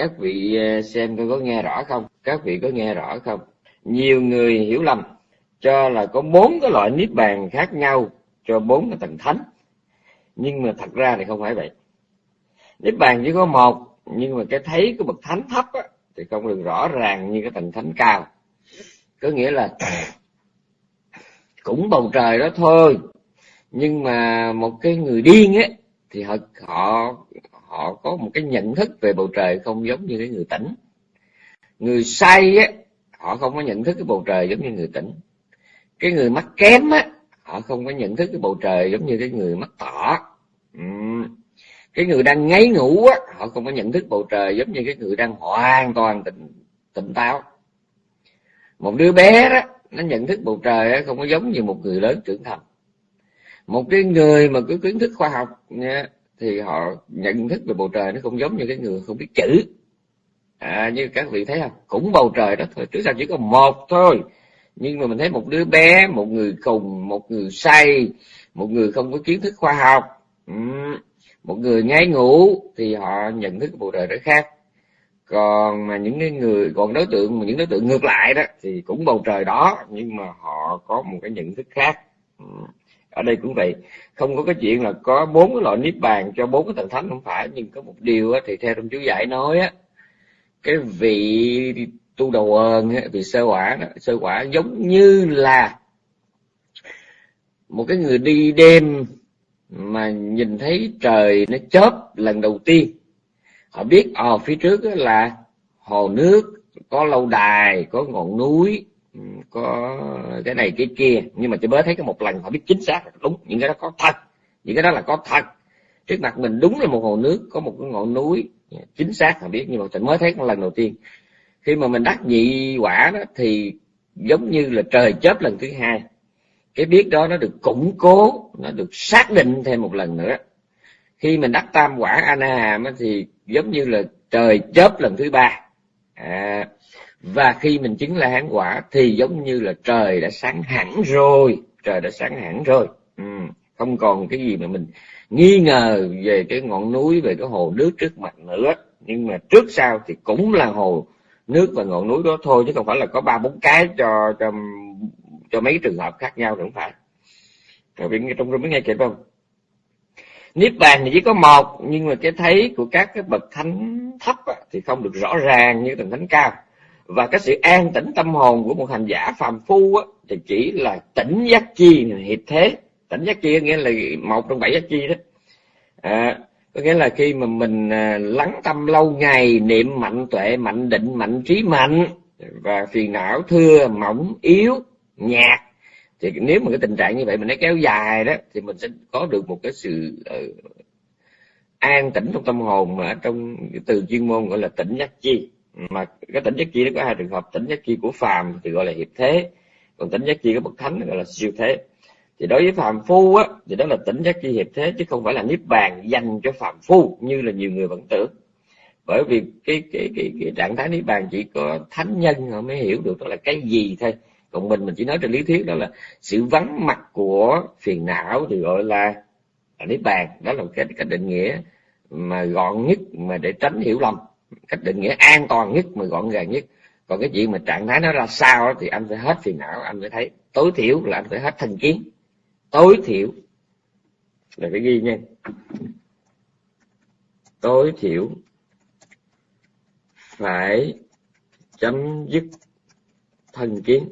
các vị ờ, xem coi có nghe rõ không? Các vị có nghe rõ không? Nhiều người hiểu lầm cho là có bốn cái loại niết bàn khác nhau cho bốn cái tầng thánh. Nhưng mà thật ra thì không phải vậy. Niết bàn chỉ có một nhưng mà cái thấy của bậc thánh thấp á, thì không được rõ ràng như cái tầng thánh cao. Có nghĩa là cũng bầu trời đó thôi nhưng mà một cái người điên á thì họ họ họ có một cái nhận thức về bầu trời không giống như cái người tỉnh. Người say á họ không có nhận thức cái bầu trời giống như người tỉnh. Cái người mắt kém á họ không có nhận thức cái bầu trời giống như cái người mắt tỏ. Ừ. Cái người đang ngáy ngủ á họ không có nhận thức bầu trời giống như cái người đang hoàn toàn tỉnh tỉnh táo. Một đứa bé đó nó nhận thức bầu trời á không có giống như một người lớn trưởng thành. Một cái người mà có kiến thức khoa học nha, thì họ nhận thức về bầu trời nó không giống như cái người không biết chữ. À, như các vị thấy không? Cũng bầu trời đó thôi trước sau chỉ có một thôi. Nhưng mà mình thấy một đứa bé một người khùng một người say một người không có kiến thức khoa học một người ngáy ngủ thì họ nhận thức bầu trời đó khác. Còn mà những cái người còn đối tượng mà những đối tượng ngược lại đó thì cũng bầu trời đó nhưng mà họ có một cái nhận thức khác ở đây cũng vậy. Không có cái chuyện là có bốn cái loại niết bàn cho bốn cái tầng thánh không phải nhưng có một điều thì theo trong chú giải nói á cái vị tu đầu ơn vị sơ quả đó sơ quả giống như là một cái người đi đêm mà nhìn thấy trời nó chớp lần đầu tiên. Họ biết ở ờ, phía trước là hồ nước có lâu đài có ngọn núi Ừ, có cái này cái kia nhưng mà chỉ mới thấy cái một lần họ biết chính xác đúng những cái đó có thật những cái đó là có thật. Trước mặt mình đúng là một hồ nước có một cái ngọn núi chính xác họ biết nhưng mà chỉ mới thấy một lần đầu tiên. Khi mà mình đắc nhị quả đó thì giống như là trời chớp lần thứ hai. Cái biết đó nó được củng cố nó được xác định thêm một lần nữa. Khi mình đắc tam quả ana hàm thì giống như là trời chớp lần thứ ba. À, và khi mình chứng là hán quả thì giống như là trời đã sáng hẳn rồi. Trời đã sáng hẳn rồi. Ừ, không còn cái gì mà mình nghi ngờ về cái ngọn núi về cái hồ nước trước mặt nữa. Nhưng mà trước sau thì cũng là hồ nước và ngọn núi đó thôi chứ không phải là có ba bốn cái cho cho cho mấy trường hợp khác nhau không phải. Rồi biết trong rung mới nghe kịp không? Niết bàn thì chỉ có một nhưng mà cái thấy của các cái bậc thánh thấp thì không được rõ ràng như tầng thánh cao và cái sự an tĩnh tâm hồn của một hành giả phàm phu á, thì chỉ là tỉnh giác chi hiệp thế. Tỉnh giác chi nghĩa là một trong bảy giác chi đó. À, có nghĩa là khi mà mình à, lắng tâm lâu ngày niệm mạnh tuệ mạnh định mạnh trí mạnh và phiền não thưa mỏng yếu nhạt thì nếu mà cái tình trạng như vậy mình nó kéo dài đó thì mình sẽ có được một cái sự uh, an tĩnh trong tâm hồn mà trong từ chuyên môn gọi là tỉnh giác chi mà cái tỉnh giác chi nó có hai trường hợp. Tỉnh giác chi của phàm thì gọi là hiệp thế. Còn tỉnh giác chi của bậc thánh gọi là siêu thế. Thì đối với phàm phu á thì đó là tỉnh giác chi hiệp thế chứ không phải là niết bàn dành cho phàm phu như là nhiều người vẫn tưởng. Bởi vì cái cái cái, cái trạng thái niết bàn chỉ có thánh nhân họ mới hiểu được đó là cái gì thôi. Còn mình mình chỉ nói trên lý thuyết đó là sự vắng mặt của phiền não thì gọi là, là niết bàn. Đó là cái cách định nghĩa mà gọn nhất mà để tránh hiểu lầm cách định nghĩa an toàn nhất mà gọn gàng nhất. Còn cái chuyện mà trạng thái nó ra sao thì anh phải hết phiền não, anh phải thấy tối thiểu là anh phải hết thành kiến. Tối thiểu là phải ghi nha. Tối thiểu phải chấm dứt thân kiến.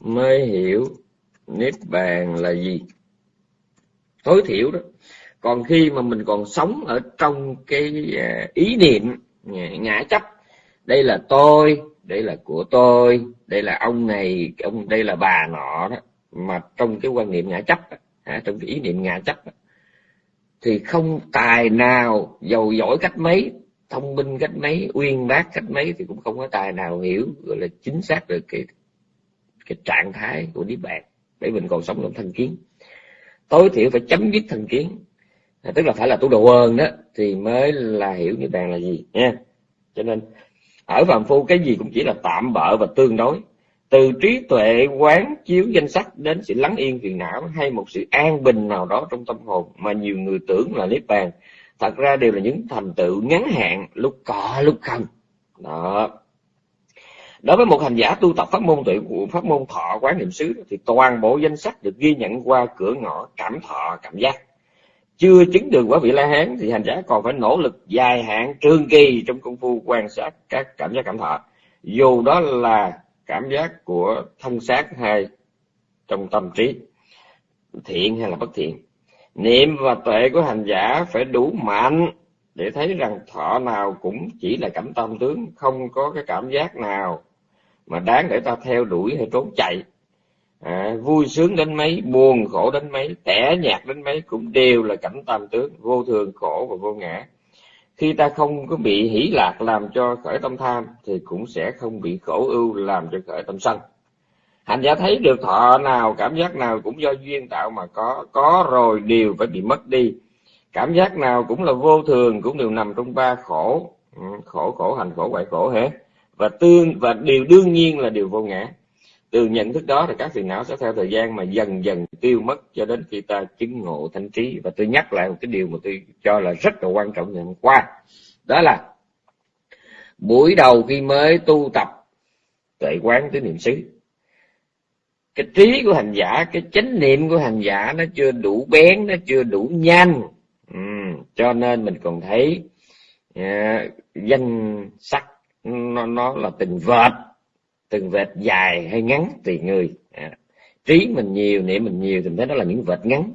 Mới hiểu niết bàn là gì. Tối thiểu đó còn khi mà mình còn sống ở trong cái à, ý niệm à, ngã chấp đây là tôi đây là của tôi đây là ông này ông đây là bà nọ đó mà trong cái quan niệm ngã chấp à, trong cái ý niệm ngã chấp thì không tài nào giàu giỏi cách mấy thông minh cách mấy uyên bác cách mấy thì cũng không có tài nào hiểu gọi là chính xác được cái cái trạng thái của niết bàn. Để mình còn sống trong thành kiến. Tối thiểu phải chấm dứt thành kiến à, tức là phải là tu đồ ơn đó thì mới là hiểu như bàn là gì nha. Cho nên ở phàm phu cái gì cũng chỉ là tạm bợ và tương đối. Từ trí tuệ quán chiếu danh sắc đến sự lắng yên phiền não hay một sự an bình nào đó trong tâm hồn mà nhiều người tưởng là niết bàn thật ra đều là những thành tựu ngắn hạn lúc có lúc không. Đó. Đối với một hành giả tu tập pháp môn tuệ của pháp môn thọ quán niệm xứ thì toàn bộ danh sách được ghi nhận qua cửa ngõ cảm thọ cảm giác chưa chứng được quả vị la hán thì hành giả còn phải nỗ lực dài hạn trường kỳ trong công phu quan sát các cảm giác cảm thọ. Dù đó là cảm giác của thân xác hay trong tâm trí, thiện hay là bất thiện, niệm và tuệ của hành giả phải đủ mạnh để thấy rằng thọ nào cũng chỉ là cảm tâm tướng, không có cái cảm giác nào mà đáng để ta theo đuổi hay trốn chạy à, vui sướng đến mấy buồn khổ đến mấy tẻ nhạt đến mấy cũng đều là cảnh tam tướng vô thường khổ và vô ngã. Khi ta không có bị hỷ lạc làm cho khởi tâm tham thì cũng sẽ không bị khổ ưu làm cho khởi tâm sân. Hành giả thấy được thọ nào cảm giác nào cũng do duyên tạo mà có có rồi đều phải bị mất đi. Cảm giác nào cũng là vô thường cũng đều nằm trong ba khổ. Ừ, khổ khổ hành khổ hoại khổ hết và tương và điều đương nhiên là điều vô ngã từ nhận thức đó thì các phiền não sẽ theo thời gian mà dần dần tiêu mất cho đến khi ta chứng ngộ thanh trí. Và tôi nhắc lại một cái điều mà tôi cho là rất là quan trọng ngày hôm qua. Đó là buổi đầu khi mới tu tập tuệ quán tứ niệm xứ cái trí của hành giả cái chánh niệm của hành giả nó chưa đủ bén nó chưa đủ nhanh. Ừ, cho nên mình còn thấy uh, danh sắc nó, nó là tình vệt từng vệt dài hay ngắn tùy người. À, trí mình nhiều niệm mình nhiều thì mình thấy đó là những vệt ngắn.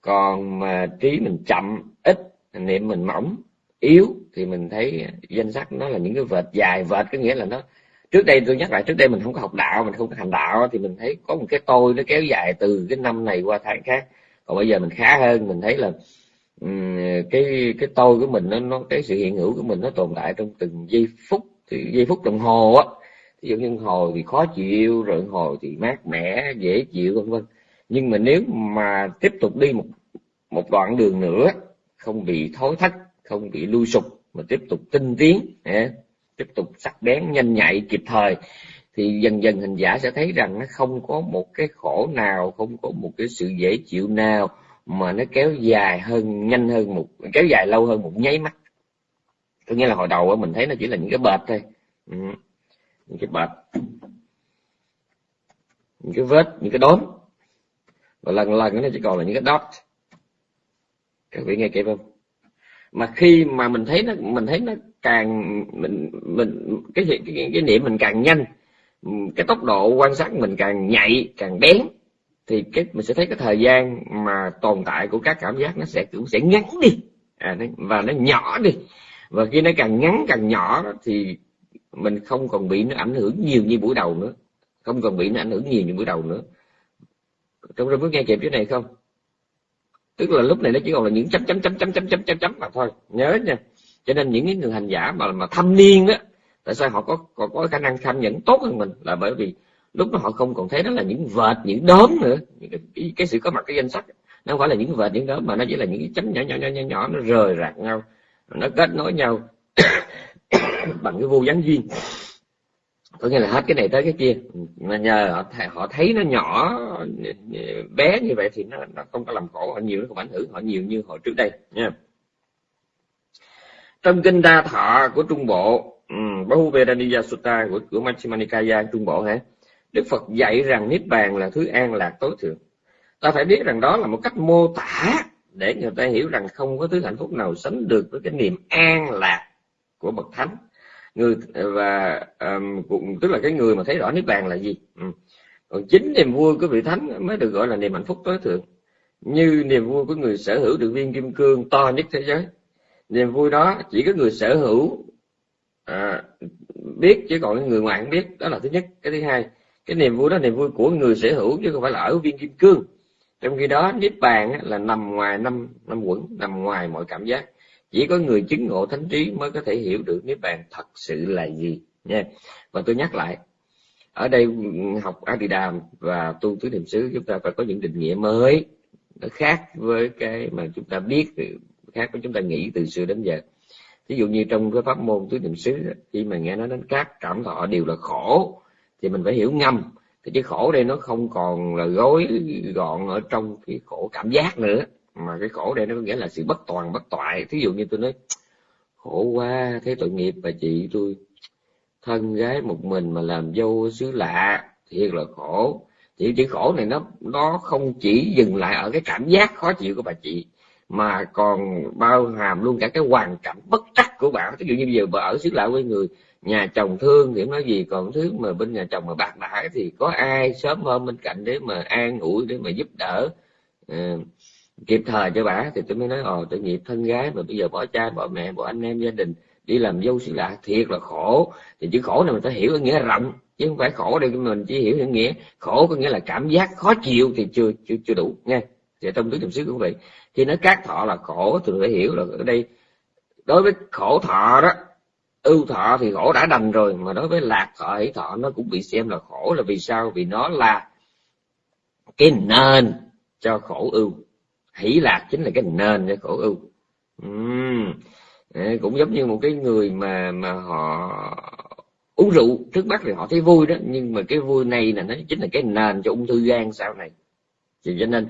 Còn mà trí mình chậm ít niệm mình mỏng yếu thì mình thấy danh sắc nó là những cái vệt dài. Vệt có nghĩa là nó trước đây tôi nhắc lại trước đây mình không có học đạo mình không có hành đạo thì mình thấy có một cái tôi nó kéo dài từ cái năm này qua tháng khác. Còn bây giờ mình khá hơn mình thấy là cái cái tôi của mình nó, nó cái sự hiện hữu của mình nó tồn tại trong từng giây phút. Thì giây phút đồng hồ á ví dụ như hồi thì khó chịu, rồi hồi thì mát mẻ, dễ chịu, vân vân. Nhưng mà nếu mà tiếp tục đi một một đoạn đường nữa, không bị thối thách không bị lui sụp, mà tiếp tục tinh tiến tiếp tục sắc bén, nhanh nhạy, kịp thời, thì dần dần hình giả sẽ thấy rằng nó không có một cái khổ nào, không có một cái sự dễ chịu nào mà nó kéo dài hơn, nhanh hơn một, kéo dài lâu hơn một nháy mắt. Có nghĩa là hồi đầu mình thấy nó chỉ là những cái bệt thôi. Ừ những cái bạch những cái vết những cái đốm. Và lần lần nó chỉ còn là những cái dot. Các vị nghe kịp không? Mà khi mà mình thấy nó mình thấy nó càng mình mình cái cái, cái, cái niệm mình càng nhanh cái tốc độ quan sát mình càng nhạy càng bén thì cái mình sẽ thấy cái thời gian mà tồn tại của các cảm giác nó sẽ cũng sẽ ngắn đi. À, và nó nhỏ đi. Và khi nó càng ngắn càng nhỏ thì mình không còn bị nó ảnh hưởng nhiều như buổi đầu nữa. Không còn bị nó ảnh hưởng nhiều như buổi đầu nữa. Trong rừng có nghe kịp chỗ này không? Tức là lúc này nó chỉ còn là những chấm chấm chấm chấm chấm chấm chấm chấm mà thôi. Nhớ nha. Cho nên những cái người hành giả mà mà thâm niên đó tại sao họ có có, có khả năng tham nhẫn tốt hơn mình? Là bởi vì lúc đó họ không còn thấy đó là những vệt những đốm nữa. Những cái, cái sự có mặt cái danh sách. Nó không phải là những vệt những đốm mà nó chỉ là những cái chấm nhỏ nhỏ nhỏ nhỏ nhỏ nó rời rạc nhau. Nó kết nối nhau. bằng cái vô gián duyên. Có nghĩa là hết cái này tới cái kia. Mà nhờ họ, họ thấy nó nhỏ bé như vậy thì nó, nó không có làm khổ họ nhiều nó không ảnh hưởng họ nhiều như hồi trước đây nha. Trong kinh đa thọ của trung bộ um, Bahuvedaniya Sutta của của Majjhima trung bộ hả? Đức Phật dạy rằng niết bàn là thứ an lạc tối thượng. Ta phải biết rằng đó là một cách mô tả để người ta hiểu rằng không có thứ hạnh phúc nào sánh được với cái niềm an lạc của bậc thánh. Người và um, cũng tức là cái người mà thấy rõ niết bàn là gì? Ừ. còn chính niềm vui của vị thánh mới được gọi là niềm hạnh phúc tối thượng. Như niềm vui của người sở hữu được viên kim cương to nhất thế giới. Niềm vui đó chỉ có người sở hữu à, biết chứ còn người ngoài không biết. Đó là thứ nhất. Cái thứ hai cái niềm vui đó niềm vui của người sở hữu chứ không phải là ở viên kim cương. Trong khi đó niết bàn là nằm ngoài năm năm quẩn nằm ngoài mọi cảm giác chỉ có người chứng ngộ thánh trí mới có thể hiểu được niết bàn thật sự là gì, nha. Và tôi nhắc lại, ở đây học Adidam và tu tứ niệm xứ, chúng ta phải có những định nghĩa mới, nó khác với cái mà chúng ta biết, khác với chúng ta nghĩ từ xưa đến giờ. Ví dụ như trong cái pháp môn tứ niệm xứ, khi mà nghe nói đến các cảm thọ đều là khổ, thì mình phải hiểu ngầm. Thì cái khổ đây nó không còn là gói gọn ở trong cái khổ cảm giác nữa mà cái khổ đây nó có nghĩa là sự bất toàn bất toại. Thí dụ như tôi nói khổ quá thấy tội nghiệp bà chị tôi. Thân gái một mình mà làm dâu xứ lạ thiệt là khổ. Chỉ chữ khổ này nó nó không chỉ dừng lại ở cái cảm giác khó chịu của bà chị mà còn bao hàm luôn cả cái hoàn cảnh bất trắc của bạn ví dụ như bây giờ bà ở xứ lạ với người nhà chồng thương thì nói gì còn thứ mà bên nhà chồng mà bạc đãi thì có ai sớm hơn bên cạnh để mà an ủi để mà giúp đỡ? Uh, kịp thời cho bà thì tôi mới nói ồ tội nghiệp thân gái mà bây giờ bỏ cha, bỏ mẹ, bỏ anh em gia đình đi làm dâu xứ lạ, thiệt là khổ. Thì chữ khổ này mình phải hiểu nghĩa rộng, chứ không phải khổ đây mình chỉ hiểu nghĩa. Khổ có nghĩa là cảm giác khó chịu thì chưa chưa chưa đủ, nghe. Thì trong tứ niệm xứ cũng vậy. Khi nói các thọ là khổ thì phải hiểu là ở đây, đối với khổ thọ đó, ưu thọ thì khổ đã đành rồi, mà đối với lạc thọ, hỷ thọ nó cũng bị xem là khổ là vì sao? Vì nó là cái nền cho khổ ưu hỷ lạc chính là cái nền cho khổ ưu. Uhm. cũng giống như một cái người mà mà họ uống rượu, trước mắt thì họ thấy vui đó, nhưng mà cái vui này là nó chính là cái nền cho ung thư gan sau này. Thì cho nên,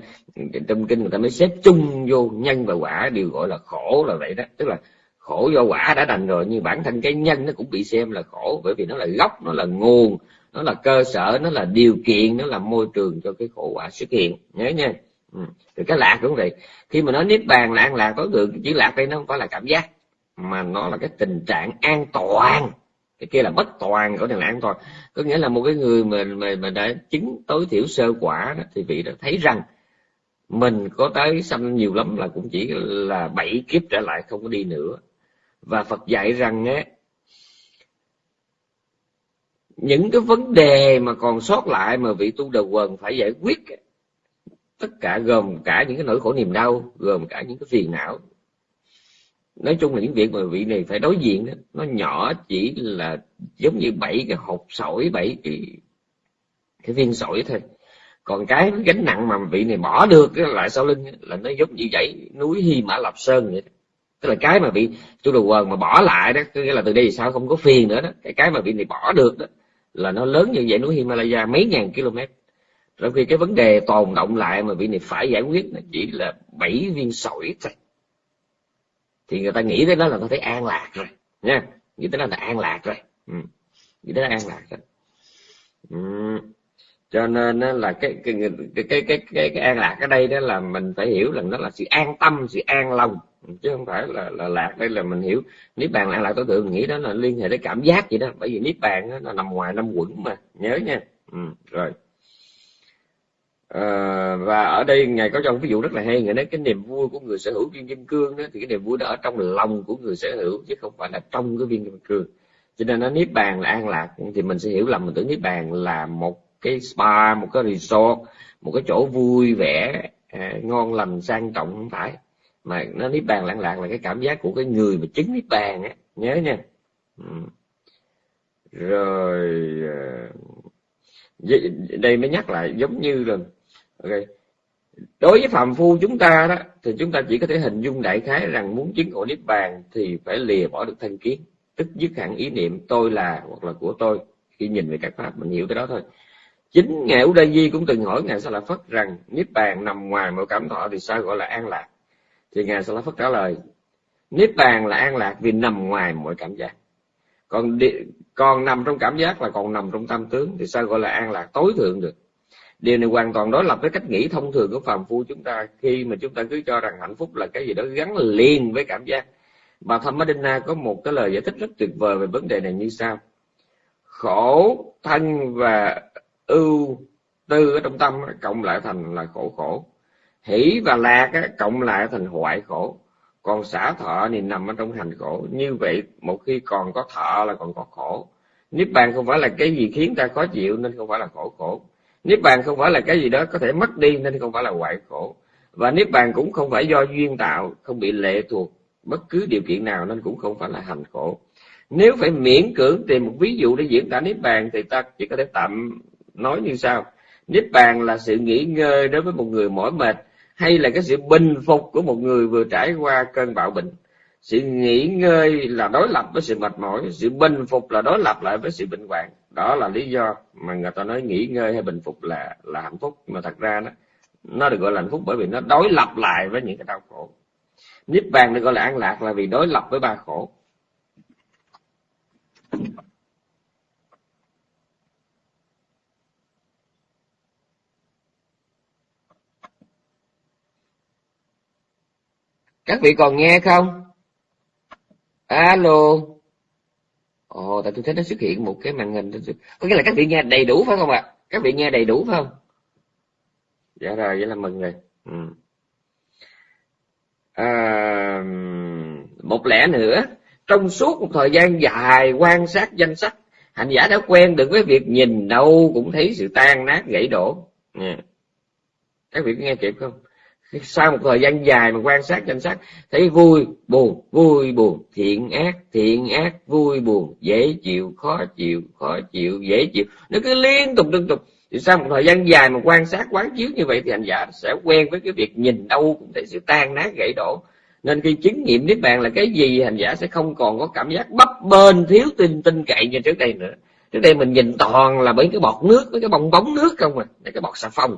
trong kinh người ta mới xếp chung vô nhân và quả đều gọi là khổ là vậy đó. Tức là khổ do quả đã đành rồi, nhưng bản thân cái nhân nó cũng bị xem là khổ, bởi vì nó là gốc, nó là nguồn, nó là cơ sở, nó là điều kiện, nó là môi trường cho cái khổ quả xuất hiện. Nhớ nha ừ. cái lạc cũng vậy. Khi mà nói niết bàn là an lạc tối thượng chữ lạc đây nó không phải là cảm giác mà nó là cái tình trạng an toàn. Cái kia là bất toàn của này là an toàn. Có nghĩa là một cái người mà mà, mà đã chứng tối thiểu sơ quả đó, thì vị đã thấy rằng mình có tới sanh nhiều lắm là cũng chỉ là bảy kiếp trở lại không có đi nữa. Và Phật dạy rằng á những cái vấn đề mà còn sót lại mà vị tu đầu quần phải giải quyết tất cả gồm cả những cái nỗi khổ niềm đau, gồm cả những cái phiền não. Nói chung là những việc mà vị này phải đối diện đó, nó nhỏ chỉ là giống như bảy cái hộp sỏi, bảy cái cái viên sỏi thôi. Còn cái gánh nặng mà vị này bỏ được cái lại sau lưng là nó giống như vậy núi hy mã Lập sơn vậy tức là cái mà bị tu đồ quần mà bỏ lại đó nghĩa là từ đây sao không có phiền nữa đó. Cái cái mà vị này bỏ được đó, là nó lớn như vậy núi Himalaya mấy ngàn km trong khi cái vấn đề tồn động lại mà vị này phải giải quyết là chỉ là bảy viên sỏi thôi. Thì người ta nghĩ tới đó là có thấy an lạc rồi nha. Nghĩ tới đó là an lạc rồi. Ừ. nghĩ tới đó an lạc rồi. Ừ. cho nên là cái cái cái cái cái cái, cái an lạc ở đây đó là mình phải hiểu rằng đó là sự an tâm sự an lòng. Chứ không phải là là lạc đây là mình hiểu. Niết bàn là lạc tối thượng nghĩ đó là liên hệ tới cảm giác vậy đó. Bởi vì niết bàn nó nằm ngoài năm quẩn mà. Nhớ nha. Ừ, rồi. À, và ở đây ngài có trong ví dụ rất là hay. Ngài nói cái niềm vui của người sở hữu viên kim cương đó thì cái niềm vui đó ở trong lòng của người sở hữu chứ không phải là trong cái viên kim cương. Cho nên nó niết bàn là an lạc thì mình sẽ hiểu lầm mình tưởng niết bàn là một cái spa một cái resort một cái chỗ vui vẻ à, ngon lành sang trọng không phải. Mà nó niết bàn lặng lạc là cái cảm giác của cái người mà chứng niết bàn á. Nhớ nha. Ừ. rồi à, đây mới nhắc lại giống như là okay. đối với phạm phu chúng ta đó, thì chúng ta chỉ có thể hình dung đại khái rằng muốn chứng ngộ niết bàn thì phải lìa bỏ được thân kiến, tức dứt hẳn ý niệm tôi là hoặc là của tôi, khi nhìn về các pháp mình hiểu cái đó thôi. Chính ngài Ú Đa Di cũng từng hỏi ngài Sa La Phất rằng niết bàn nằm ngoài mọi cảm thọ thì sao gọi là an lạc? Thì ngài Sa La Phất trả lời, niết bàn là an lạc vì nằm ngoài mọi cảm giác. Còn còn nằm trong cảm giác là còn nằm trong tâm tướng thì sao gọi là an lạc? Tối thượng được điều này hoàn toàn đối lập với cách nghĩ thông thường của phàm phu chúng ta khi mà chúng ta cứ cho rằng hạnh phúc là cái gì đó gắn liền với cảm giác. Bà Thammadina có một cái lời giải thích rất tuyệt vời về vấn đề này như sau. Khổ thân và ưu tư ở trong tâm cộng lại thành là khổ khổ. Hỷ và lạc cộng lại thành hoại khổ. Còn xả thọ thì nằm ở trong hành khổ. Như vậy, một khi còn có thọ là còn có khổ. Niết bàn không phải là cái gì khiến ta khó chịu nên không phải là khổ khổ niết bàn không phải là cái gì đó có thể mất đi nên không phải là hoại khổ. Và niết bàn cũng không phải do duyên tạo, không bị lệ thuộc bất cứ điều kiện nào nên cũng không phải là hành khổ. Nếu phải miễn cưỡng tìm một ví dụ để diễn tả niết bàn thì ta chỉ có thể tạm nói như sau. Niết bàn là sự nghỉ ngơi đối với một người mỏi mệt hay là cái sự bình phục của một người vừa trải qua cơn bạo bệnh sự nghỉ ngơi là đối lập với sự mệt mỏi, sự bình phục là đối lập lại với sự bệnh hoạn. Đó là lý do mà người ta nói nghỉ ngơi hay bình phục là là hạnh phúc. Mà thật ra đó, nó được gọi là hạnh phúc bởi vì nó đối lập lại với những cái đau khổ. Niết bàn được gọi là an lạc là vì đối lập với ba khổ. Các vị còn nghe không? Alo. Ồ tại tôi thấy nó xuất hiện một cái màn hình. Có nghĩa là các vị nghe đầy đủ phải không ạ? Các vị nghe đầy đủ phải không? Dạ rồi vậy là mừng rồi. Ừ. à, một lẽ nữa trong suốt một thời gian dài quan sát danh sách hành giả đã quen được với việc nhìn đâu cũng thấy sự tan nát gãy đổ. Yeah. các vị có nghe kịp không? Sau một thời gian dài mà quan sát danh sách, thấy vui, buồn vui, buồn. Thiện ác thiện ác, vui, buồn. Dễ chịu, khó chịu khó chịu, dễ chịu. Nó cứ liên tục liên tục. Thì sau một thời gian dài mà quan sát quán chiếu như vậy thì hành giả sẽ quen với cái việc nhìn đâu cũng thấy sự tan nát, gãy đổ. Nên khi chứng nghiệm niết bàn là cái gì hành giả sẽ không còn có cảm giác bấp bênh, thiếu tin tin cậy như trước đây nữa. Trước đây mình nhìn toàn là bởi cái bọt nước với cái bong bóng nước không à cái bọt xà phòng.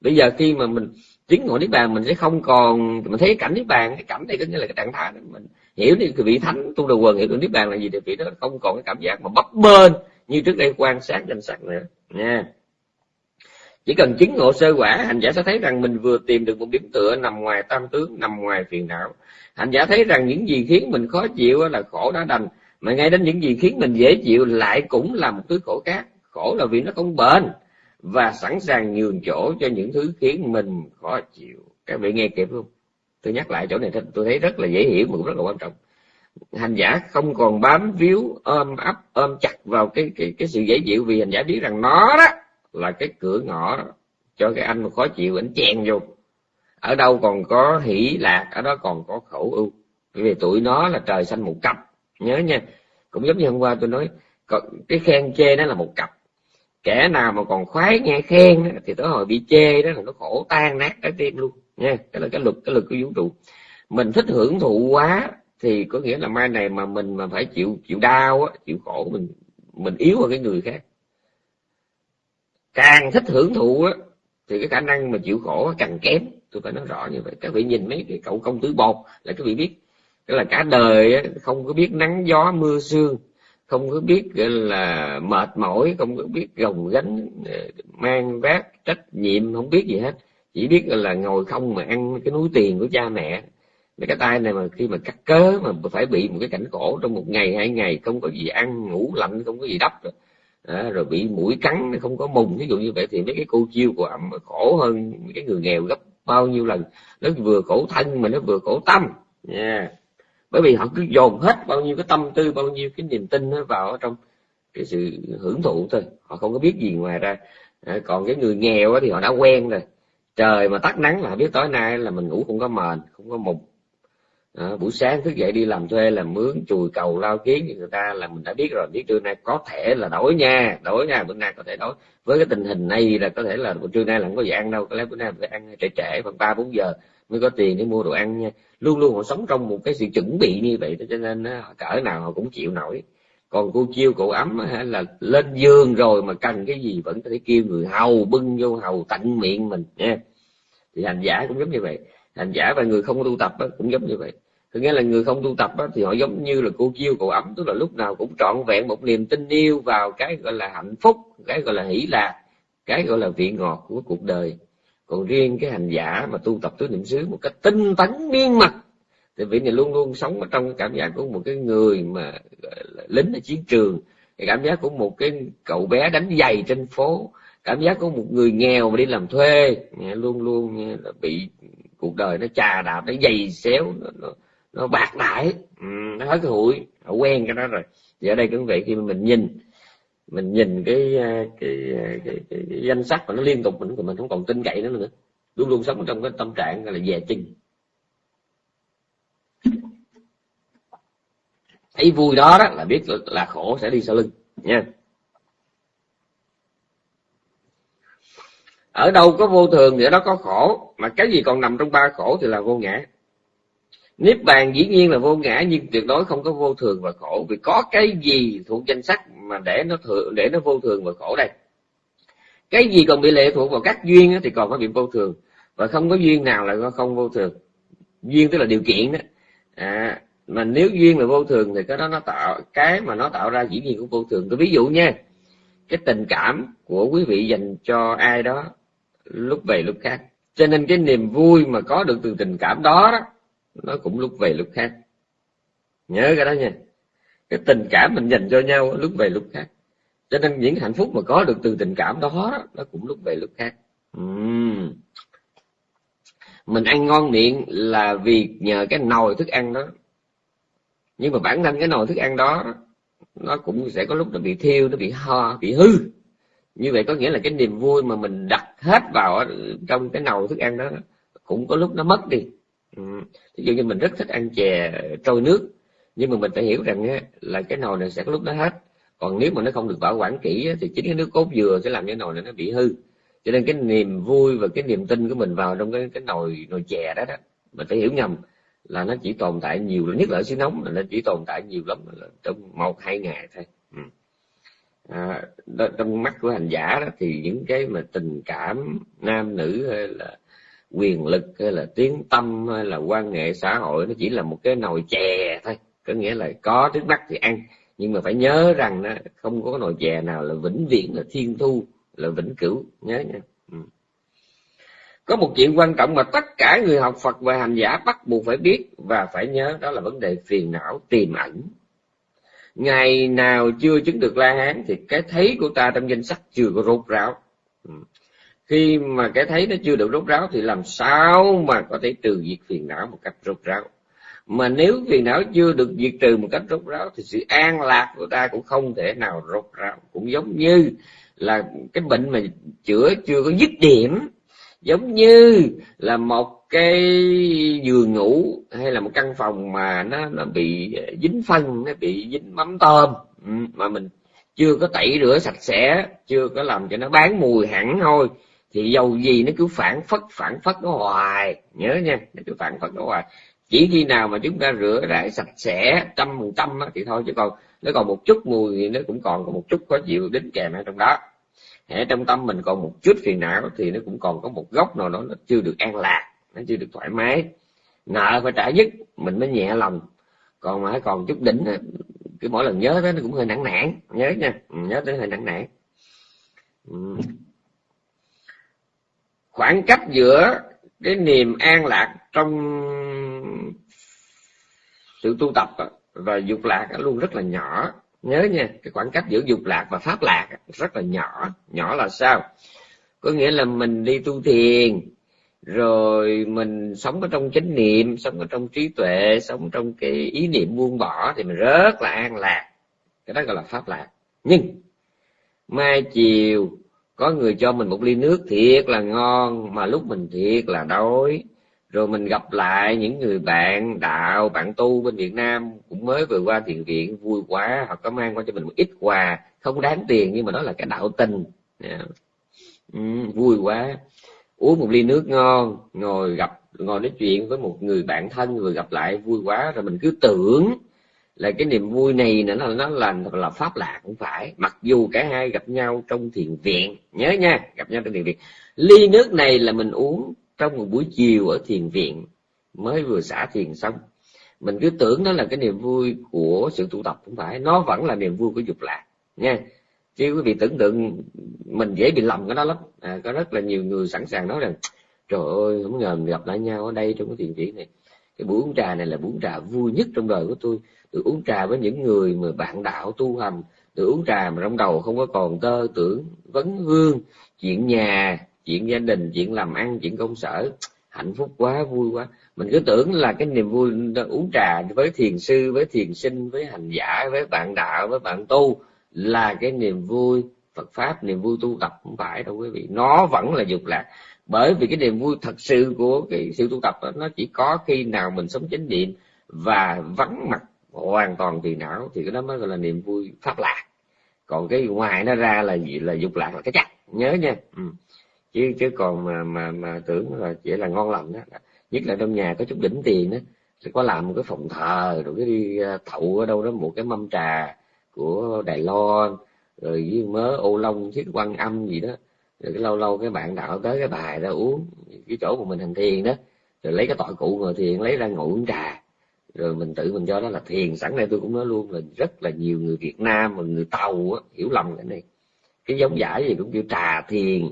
Bây giờ khi mà mình chứng ngộ niết bàn mình sẽ không còn mình thấy cảnh niết bàn, cái cảnh này có nghĩa là cái trạng thái đó mình hiểu đi cái vị thánh tu đầu quần, hiểu được niết bàn là gì thì vị đó không còn cái cảm giác mà bấp bênh như trước đây quan sát danh sắc nữa. Nha. Chỉ cần chứng ngộ sơ quả, hành giả sẽ thấy rằng mình vừa tìm được một điểm tựa nằm ngoài tam tướng, nằm ngoài phiền não. Hành giả thấy rằng những gì khiến mình khó chịu là khổ đã đành, mà ngay đến những gì khiến mình dễ chịu lại cũng là một thứ khổ khác. Khổ là vì nó không bền và sẵn sàng nhường chỗ cho những thứ khiến mình khó chịu. Các vị nghe kịp không? Tôi nhắc lại chỗ này tôi thấy rất là dễ hiểu mà cũng rất là quan trọng. Hành giả không còn bám víu, ôm ấp, ôm chặt vào cái cái cái sự dễ chịu vì hành giả biết rằng nó đó là cái cửa ngõ cho cái anh mà khó chịu, anh chen vô. Ở đâu còn có hỷ lạc, ở đó còn có khẩu ưu. Vì tụi nó là trời xanh một cặp. Nhớ nha, cũng giống như hôm qua tôi nói cái khen chê nó là một cặp kẻ nào mà còn khoái nghe khen thì tới hồi bị chê đó là nó khổ tan nát trái tim luôn, nha. Cái là cái luật cái luật của vũ trụ. Mình thích hưởng thụ quá thì có nghĩa là mai này mà mình mà phải chịu chịu đau á, chịu khổ, mình mình yếu hơn cái người khác. Càng thích hưởng thụ á, thì cái khả năng mà chịu khổ càng kém. Tôi phải nói rõ như vậy. Các vị nhìn mấy cái cậu công tử bột là các vị biết. Cái là cả đời không có biết nắng gió mưa sương không có biết là mệt mỏi không có biết gồng gánh ờ, mang vác trách nhiệm không biết gì hết. Chỉ biết là ngồi không mà ăn cái núi tiền của cha mẹ. Cái tay này mà khi mà cắt cớ mà phải bị một cái cảnh khổ trong một ngày hai ngày không có gì ăn ngủ lạnh không có gì đắp rồi, à, rồi bị mũi cắn không có mùng ví dụ như vậy thì mấy cái cô chiêu của ẩm khổ hơn cái người nghèo gấp bao nhiêu lần. Nó vừa khổ thân mà nó vừa khổ tâm. Nha. yeah bởi vì họ cứ dồn hết bao nhiêu cái tâm tư bao nhiêu cái niềm tin nó vào trong cái sự hưởng thụ thôi. Họ không có biết gì ngoài ra. À, còn cái người nghèo thì họ đã quen rồi. Trời mà tắt nắng là biết tối nay là mình ngủ không có mền không có mùng à, buổi sáng thức dậy đi làm thuê làm mướn chùi cầu lao kiến thì người ta là mình đã biết rồi. Biết trưa nay có thể là đổi nha đổi nha bữa nay có thể đổi. Với cái tình hình này là có thể là trưa nay là không có gì ăn đâu. Có lẽ bữa nay phải ăn trễ trễ khoảng ba bốn giờ mới có tiền để mua đồ ăn nha. Luôn luôn họ sống trong một cái sự chuẩn bị như vậy cho nên họ cỡ nào họ cũng chịu nổi. Còn cô chiêu cổ ấm là lên giường rồi mà cần cái gì vẫn có thể kêu người hầu bưng vô hầu tận miệng mình, nha. Thì hành giả cũng giống như vậy. Hành giả và người không tu tập cũng giống như vậy. Có nghĩa là người không tu tập thì họ giống như là cô chiêu cổ ấm, tức là lúc nào cũng trọn vẹn một niềm tin yêu vào cái gọi là hạnh phúc, cái gọi là hỷ lạc, cái gọi là vị ngọt của cuộc đời còn riêng cái hành giả mà tu tập tứ niệm xứ một cách tinh tấn miên mật thì vị này luôn luôn sống ở trong cái cảm giác của một cái người mà lính ở chiến trường. Cái cảm giác của một cái cậu bé đánh giày trên phố cảm giác của một người nghèo mà đi làm thuê luôn luôn bị cuộc đời nó trà đạp nó dày xéo nó, nó, nó bạc đại. Ừ, nó hết cái hụi họ quen cái đó rồi. Thì ở đây cũng vậy khi mà mình nhìn mình nhìn cái cái, cái, cái, cái, cái danh sách mà nó liên tục mình mình không còn tin cậy nữa nữa. Luôn luôn sống trong cái tâm trạng gọi là dè chừng. Thấy vui đó đó là biết là khổ sẽ đi sau lưng nha. Ở đâu có vô thường thì ở đó có khổ mà cái gì còn nằm trong ba khổ thì là vô ngã niết bàn dĩ nhiên là vô ngã nhưng tuyệt đối không có vô thường và khổ vì có cái gì thuộc danh sách mà để nó thường để nó vô thường và khổ đây? Cái gì còn bị lệ thuộc vào các duyên thì còn có bị vô thường và không có duyên nào là không vô thường. Duyên tức là điều kiện đó. À, mà nếu duyên là vô thường thì cái đó nó tạo cái mà nó tạo ra dĩ nhiên cũng vô thường. Tôi ví dụ nha cái tình cảm của quý vị dành cho ai đó lúc về lúc khác. Cho nên cái niềm vui mà có được từ tình cảm đó đó nó cũng lúc về lúc khác. Nhớ cái đó nha. Cái tình cảm mình dành cho nhau lúc về lúc khác. Cho nên những hạnh phúc mà có được từ tình cảm đó, nó cũng lúc về lúc khác. Uhm. mình ăn ngon miệng là vì nhờ cái nồi thức ăn đó. Nhưng mà bản thân cái nồi thức ăn đó, nó cũng sẽ có lúc nó bị thiêu, nó bị ho, bị hư. Như vậy có nghĩa là cái niềm vui mà mình đặt hết vào trong cái nồi thức ăn đó, cũng có lúc nó mất đi. Ừ. ví dụ như mình rất thích ăn chè trôi nước nhưng mà mình phải hiểu rằng là cái nồi này sẽ có lúc nó hết. Còn nếu mà nó không được bảo quản kỹ thì chính cái nước cốt dừa sẽ làm cái nồi này nó bị hư. Cho nên cái niềm vui và cái niềm tin của mình vào trong cái cái nồi nồi chè đó đó mình phải hiểu nhầm là nó chỉ tồn tại nhiều nhất là ở xứ nóng là nó chỉ tồn tại nhiều lắm là trong một hai ngày thôi. Ừ. à, trong mắt của hành giả đó thì những cái mà tình cảm nam nữ hay là quyền lực hay là tiếng tâm hay là quan hệ xã hội nó chỉ là một cái nồi chè thôi. Có nghĩa là có trước mắt thì ăn. Nhưng mà phải nhớ rằng đó, không có nồi chè nào là vĩnh viễn là thiên thu là vĩnh cửu. Nhớ nha. Ừ. có một chuyện quan trọng mà tất cả người học Phật và hành giả bắt buộc phải biết và phải nhớ đó là vấn đề phiền não tiềm ẩn. Ngày nào chưa chứng được la hán thì cái thấy của ta trong danh sách chưa có rốt ráo. Ừ khi mà cái thấy nó chưa được rốt ráo thì làm sao mà có thể trừ diệt phiền não một cách rốt ráo? Mà nếu phiền não chưa được diệt trừ một cách rốt ráo thì sự an lạc của ta cũng không thể nào rốt ráo. Cũng giống như là cái bệnh mà chữa chưa có dứt điểm, giống như là một cái giường ngủ hay là một căn phòng mà nó nó bị dính phân, nó bị dính mắm tôm ừ, mà mình chưa có tẩy rửa sạch sẽ, chưa có làm cho nó bán mùi hẳn thôi thì dầu gì nó cứ phản phất phản phất nó hoài. Nhớ nha, nó cứ phản phất nó hoài. Chỉ khi nào mà chúng ta rửa rải sạch sẽ trăm phần trăm thì thôi, chứ còn nó còn một chút mùi thì nó cũng còn có một chút khó chịu đến kèm ở trong đó. Ở trong tâm mình còn một chút phiền não thì nó cũng còn có một góc nào đó nó chưa được an lạc, nó chưa được thoải mái. Nợ phải trả dứt, mình mới nhẹ lòng. Còn mà còn chút đỉnh cứ mỗi lần nhớ tới nó cũng hơi nặng nản. Nhớ nha, nhớ tới hơi nặng nản khoảng cách giữa cái niềm an lạc trong sự tu tập và dục lạc luôn rất là nhỏ. Nhớ nha, cái khoảng cách giữa dục lạc và pháp lạc rất là nhỏ. Nhỏ là sao? Có nghĩa là mình đi tu thiền, rồi mình sống ở trong chánh niệm, sống ở trong trí tuệ, sống trong cái ý niệm buông bỏ thì mình rất là an lạc. Cái đó gọi là pháp lạc. Nhưng, mai chiều có người cho mình một ly nước thiệt là ngon mà lúc mình thiệt là đói. Rồi mình gặp lại những người bạn đạo bạn tu bên Việt Nam cũng mới vừa qua thiền viện vui quá họ có mang qua cho mình một ít quà. Không đáng tiền nhưng mà đó là cái đạo tình. Yeah. ừ, vui quá. Uống một ly nước ngon ngồi gặp ngồi nói chuyện với một người bạn thân vừa gặp lại vui quá. Rồi mình cứ tưởng là cái niềm vui này nữa là nó là là pháp lạc cũng phải. Mặc dù cả hai gặp nhau trong thiền viện nhớ nha gặp nhau trong thiền viện. Ly nước này là mình uống trong một buổi chiều ở thiền viện mới vừa xả thiền xong. Mình cứ tưởng nó là cái niềm vui của sự tụ tập cũng phải nó vẫn là niềm vui của dục lạc nha. Chứ quý vị tưởng tượng mình dễ bị lầm cái đó lắm. À, có rất là nhiều người sẵn sàng nói rằng trời ơi không ngờ mình gặp lại nhau ở đây trong cái thiền viện này. Cái buổi uống trà này là buổi uống trà vui nhất trong đời của tôi được uống trà với những người mà bạn đạo tu hành. Được uống trà mà trong đầu không có còn tơ tưởng vấn vương chuyện nhà chuyện gia đình chuyện làm ăn chuyện công sở. Hạnh phúc quá vui quá. Mình cứ tưởng là cái niềm vui uống trà với thiền sư với thiền sinh với hành giả với bạn đạo với bạn tu là cái niềm vui. Phật pháp niềm vui tu tập không phải đâu quý vị. Nó vẫn là dục lạc. Bởi vì cái niềm vui thật sự của cái sự tu tập đó, nó chỉ có khi nào mình sống chánh niệm và vắng mặt hoàn toàn thì não thì cái đó mới gọi là niềm vui pháp lạc. Còn cái ngoài nó ra là gì? Là dục lạc là cái chắc nhớ nha. Ừ. Chứ chứ còn mà mà mà tưởng là chỉ là ngon lành đó nhất là trong nhà có chút đỉnh tiền đó sẽ có làm một cái phòng thờ rồi cái đi à, thậu ở đâu đó một cái mâm trà của đài loan, rồi với mớ ô long thiết quan âm gì đó. Rồi cái lâu lâu cái bạn đạo tới cái bài đó uống, cái chỗ của mình hành thiền đó, rồi lấy cái tọa cụ ngồi thiền, lấy ra ngồi uống trà rồi mình tự mình cho đó là thiền. Sẵn đây tôi cũng nói luôn là rất là nhiều người Việt Nam và người Tàu á, hiểu lầm cái này. Cái giống giải gì cũng kêu trà thiền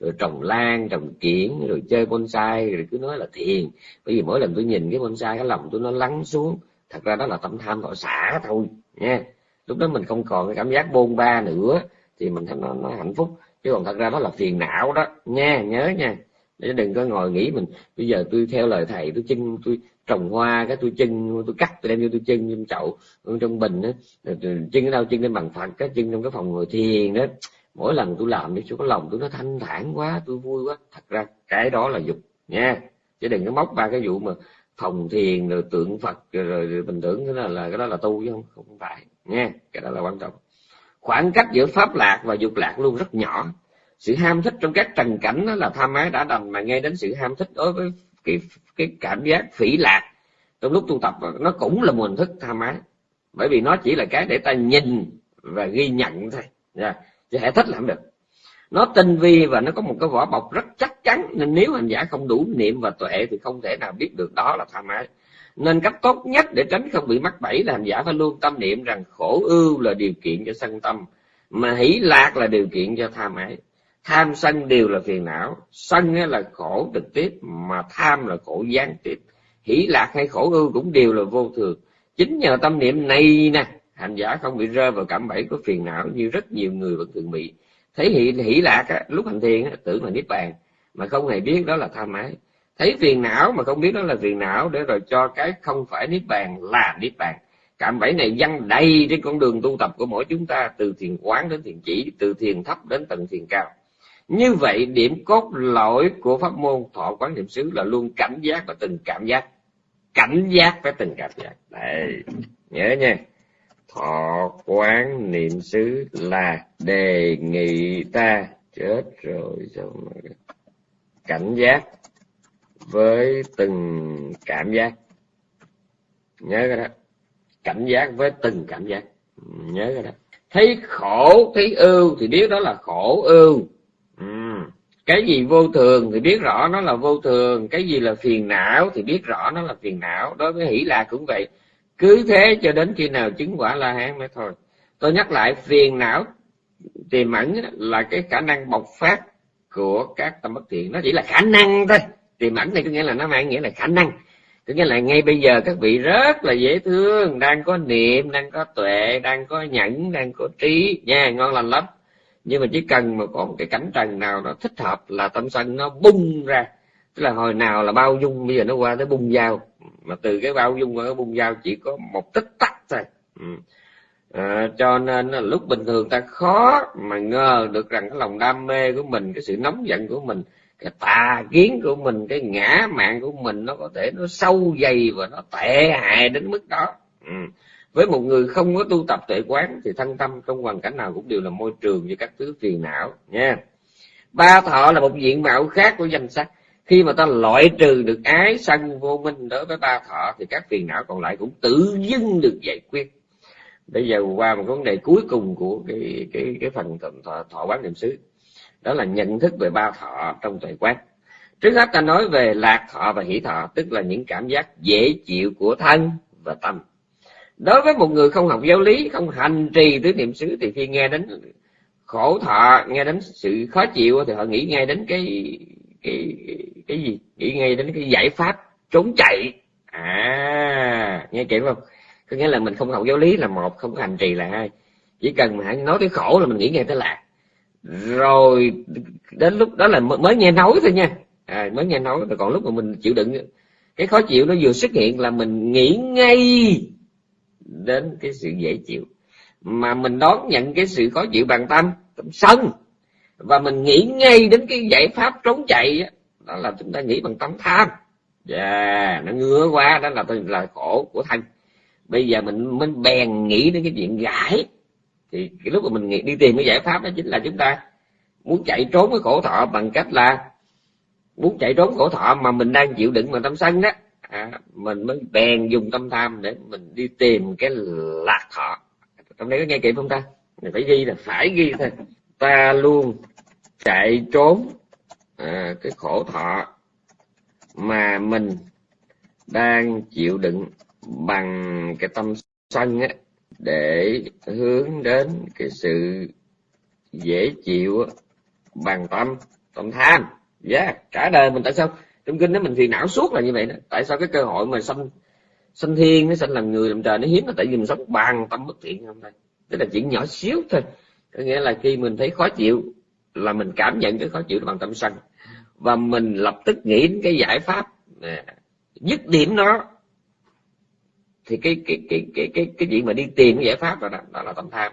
rồi trồng lan trồng kiển rồi chơi bonsai rồi cứ nói là thiền. Bởi vì mỗi lần tôi nhìn cái bonsai cái lòng tôi nó lắng xuống. Thật ra đó là tâm tham thọ xả thôi nha. Lúc đó mình không còn cái cảm giác bôn ba nữa thì mình thấy nó, nó hạnh phúc. Chứ còn thật ra đó là phiền não đó nha nhớ nha. Để đừng có ngồi nghĩ mình bây giờ tôi theo lời thầy tôi chân tôi trồng hoa cái tôi chân tôi cắt tôi đem vô tôi chân trong chậu trong bình đó chân ở đâu chân lên bằng phật cái chân trong cái phòng ngồi thiền đó. Mỗi lần tôi làm đi chú có lòng tôi nó thanh thản quá tôi vui quá. Thật ra cái đó là dục nha. Chứ đừng có móc ba cái vụ mà phòng thiền rồi tượng phật rồi, rồi, rồi bình tưởng cái đó là cái đó là tu chứ không không phải nha. Cái đó là quan trọng. Khoảng cách giữa pháp lạc và dục lạc luôn rất nhỏ. Sự ham thích trong các trần cảnh đó là tham ái đã đành mà nghe đến sự ham thích đối với cái cái cảm giác phỉ lạc. Trong lúc tu tập, nó cũng là một hình thức tham ái bởi vì nó chỉ là cái để ta nhìn và ghi nhận thôi. Yeah. chứ hệ thích làm được. Nó tinh vi và nó có một cái vỏ bọc rất chắc chắn. Nên nếu hành giả không đủ niệm và tuệ thì không thể nào biết được đó là tham ái nên cách tốt nhất để tránh không bị mắc bẫy là hành giả phải luôn tâm niệm rằng khổ ưu là điều kiện cho sân tâm, mà hỷ lạc là điều kiện cho tham ái tham sân đều là phiền não sân là khổ trực tiếp mà tham là khổ gián tiếp. Hỷ lạc hay khổ ưu cũng đều là vô thường. Chính nhờ tâm niệm này nè hành giả không bị rơi vào cảm bẫy của phiền não như rất nhiều người vẫn thường bị. Thấy hỷ, hỷ lạc á, lúc hành thiền á, tưởng là niết bàn mà không hề biết đó là tham ái thấy phiền não mà không biết đó là phiền não để rồi cho cái không phải niết bàn là niết bàn. Cạm bẫy này văng đầy trên con đường tu tập của mỗi chúng ta từ thiền quán đến thiền chỉ từ thiền thấp đến tầng thiền cao như vậy điểm cốt lõi của pháp môn thọ quán niệm xứ là luôn cảnh giác và từng cảm giác. Cảnh giác với từng cảm giác. Đấy, nhớ nha. Thọ quán niệm xứ là đề nghị ta chết rồi xong cảnh giác với từng cảm giác. Nhớ cái đó. Cảnh giác với từng cảm giác. Nhớ cái đó. Thấy khổ thấy ưu thì biết đó là khổ ưu ừ. cái gì vô thường thì biết rõ nó là vô thường, cái gì là phiền não thì biết rõ nó là phiền não. Đối với hỷ lạc cũng vậy. Cứ thế cho đến khi nào chứng quả la hán mới thôi. Tôi nhắc lại, phiền não tiềm ẩn là cái khả năng bộc phát của các tâm bất thiện. Nó chỉ là khả năng thôi. Tiềm ẩn này có nghĩa là nó mang nghĩa là khả năng. Có nghĩa là ngay bây giờ các vị rất là dễ thương, đang có niệm, đang có tuệ, đang có nhẫn, đang có trí. Nha, ngon lành lắm nhưng mà chỉ cần mà có một cái cảnh trần nào nó thích hợp là tâm sân nó bung ra tức là hồi nào là bao dung bây giờ nó qua tới bung dao mà từ cái bao dung qua cái bung dao chỉ có một tích tắc thôi ừ. à, cho nên là lúc bình thường ta khó mà ngờ được rằng cái lòng đam mê của mình cái sự nóng giận của mình cái tà kiến của mình cái ngã mạng của mình nó có thể nó sâu dày và nó tệ hại đến mức đó ừ với một người không có tu tập tuệ quán thì thân tâm trong hoàn cảnh nào cũng đều là môi trường như các thứ phiền não nha. Ba thọ là một diện mạo khác của danh sắc khi mà ta loại trừ được ái sân vô minh đối với ba thọ thì các phiền não còn lại cũng tự dưng được giải quyết. Bây giờ qua một vấn đề cuối cùng của cái cái cái phần thọ, thọ quán niệm xứ đó là nhận thức về ba thọ trong tuệ quán. Trước hết ta nói về lạc thọ và hỷ thọ tức là những cảm giác dễ chịu của thân và tâm đối với một người không học giáo lý không hành trì tứ niệm xứ thì khi nghe đến khổ thọ nghe đến sự khó chịu thì họ nghĩ ngay đến cái cái cái gì? Nghĩ ngay đến cái giải pháp trốn chạy. À nghe kỹ không? Có nghĩa là mình không học giáo lý là một không hành trì là hai. Chỉ cần mà nói tới khổ là mình nghĩ ngay tới lạc rồi đến lúc đó là mới nghe nói thôi nha. À, mới nghe nói rồi còn lúc mà mình chịu đựng cái khó chịu nó vừa xuất hiện là mình nghĩ ngay đến cái sự dễ chịu. Mà mình đón nhận cái sự khó chịu bằng tâm tâm sân. Và mình nghĩ ngay đến cái giải pháp trốn chạy đó, là chúng ta nghĩ bằng tâm tham. Và yeah, nó ngứa quá đó là là khổ của thân. Bây giờ mình mình bèn nghĩ đến cái chuyện gãi. Thì cái lúc mà mình nghĩ, đi tìm cái giải pháp đó chính là chúng ta muốn chạy trốn cái khổ thọ bằng cách là muốn chạy trốn khổ thọ mà mình đang chịu đựng bằng tâm sân đó à, mình mới bèn dùng tâm tham để mình đi tìm cái lạc thọ. Trong đây có nghe kịp không ta? Mình phải ghi là phải ghi thôi. Ta luôn chạy trốn à, cái khổ thọ mà mình đang chịu đựng bằng cái tâm sân á để hướng đến cái sự dễ chịu bằng tâm tâm tham. Yeah. cả đời mình tại sao? Trong kinh đó mình thì não suốt là như vậy đó. Tại sao cái cơ hội mà sanh sanh thiên nó sanh làm người làm trời nó hiếm? Là tại vì mình sống bằng tâm bất thiện không đây tức là chuyện nhỏ xíu thôi. Có nghĩa là khi mình thấy khó chịu là mình cảm nhận cái khó chịu bằng tâm sân và mình lập tức nghĩ đến cái giải pháp à, dứt điểm nó. Thì cái cái cái cái cái cái chuyện mà đi tìm cái giải pháp đó, đó, đó là tâm tham.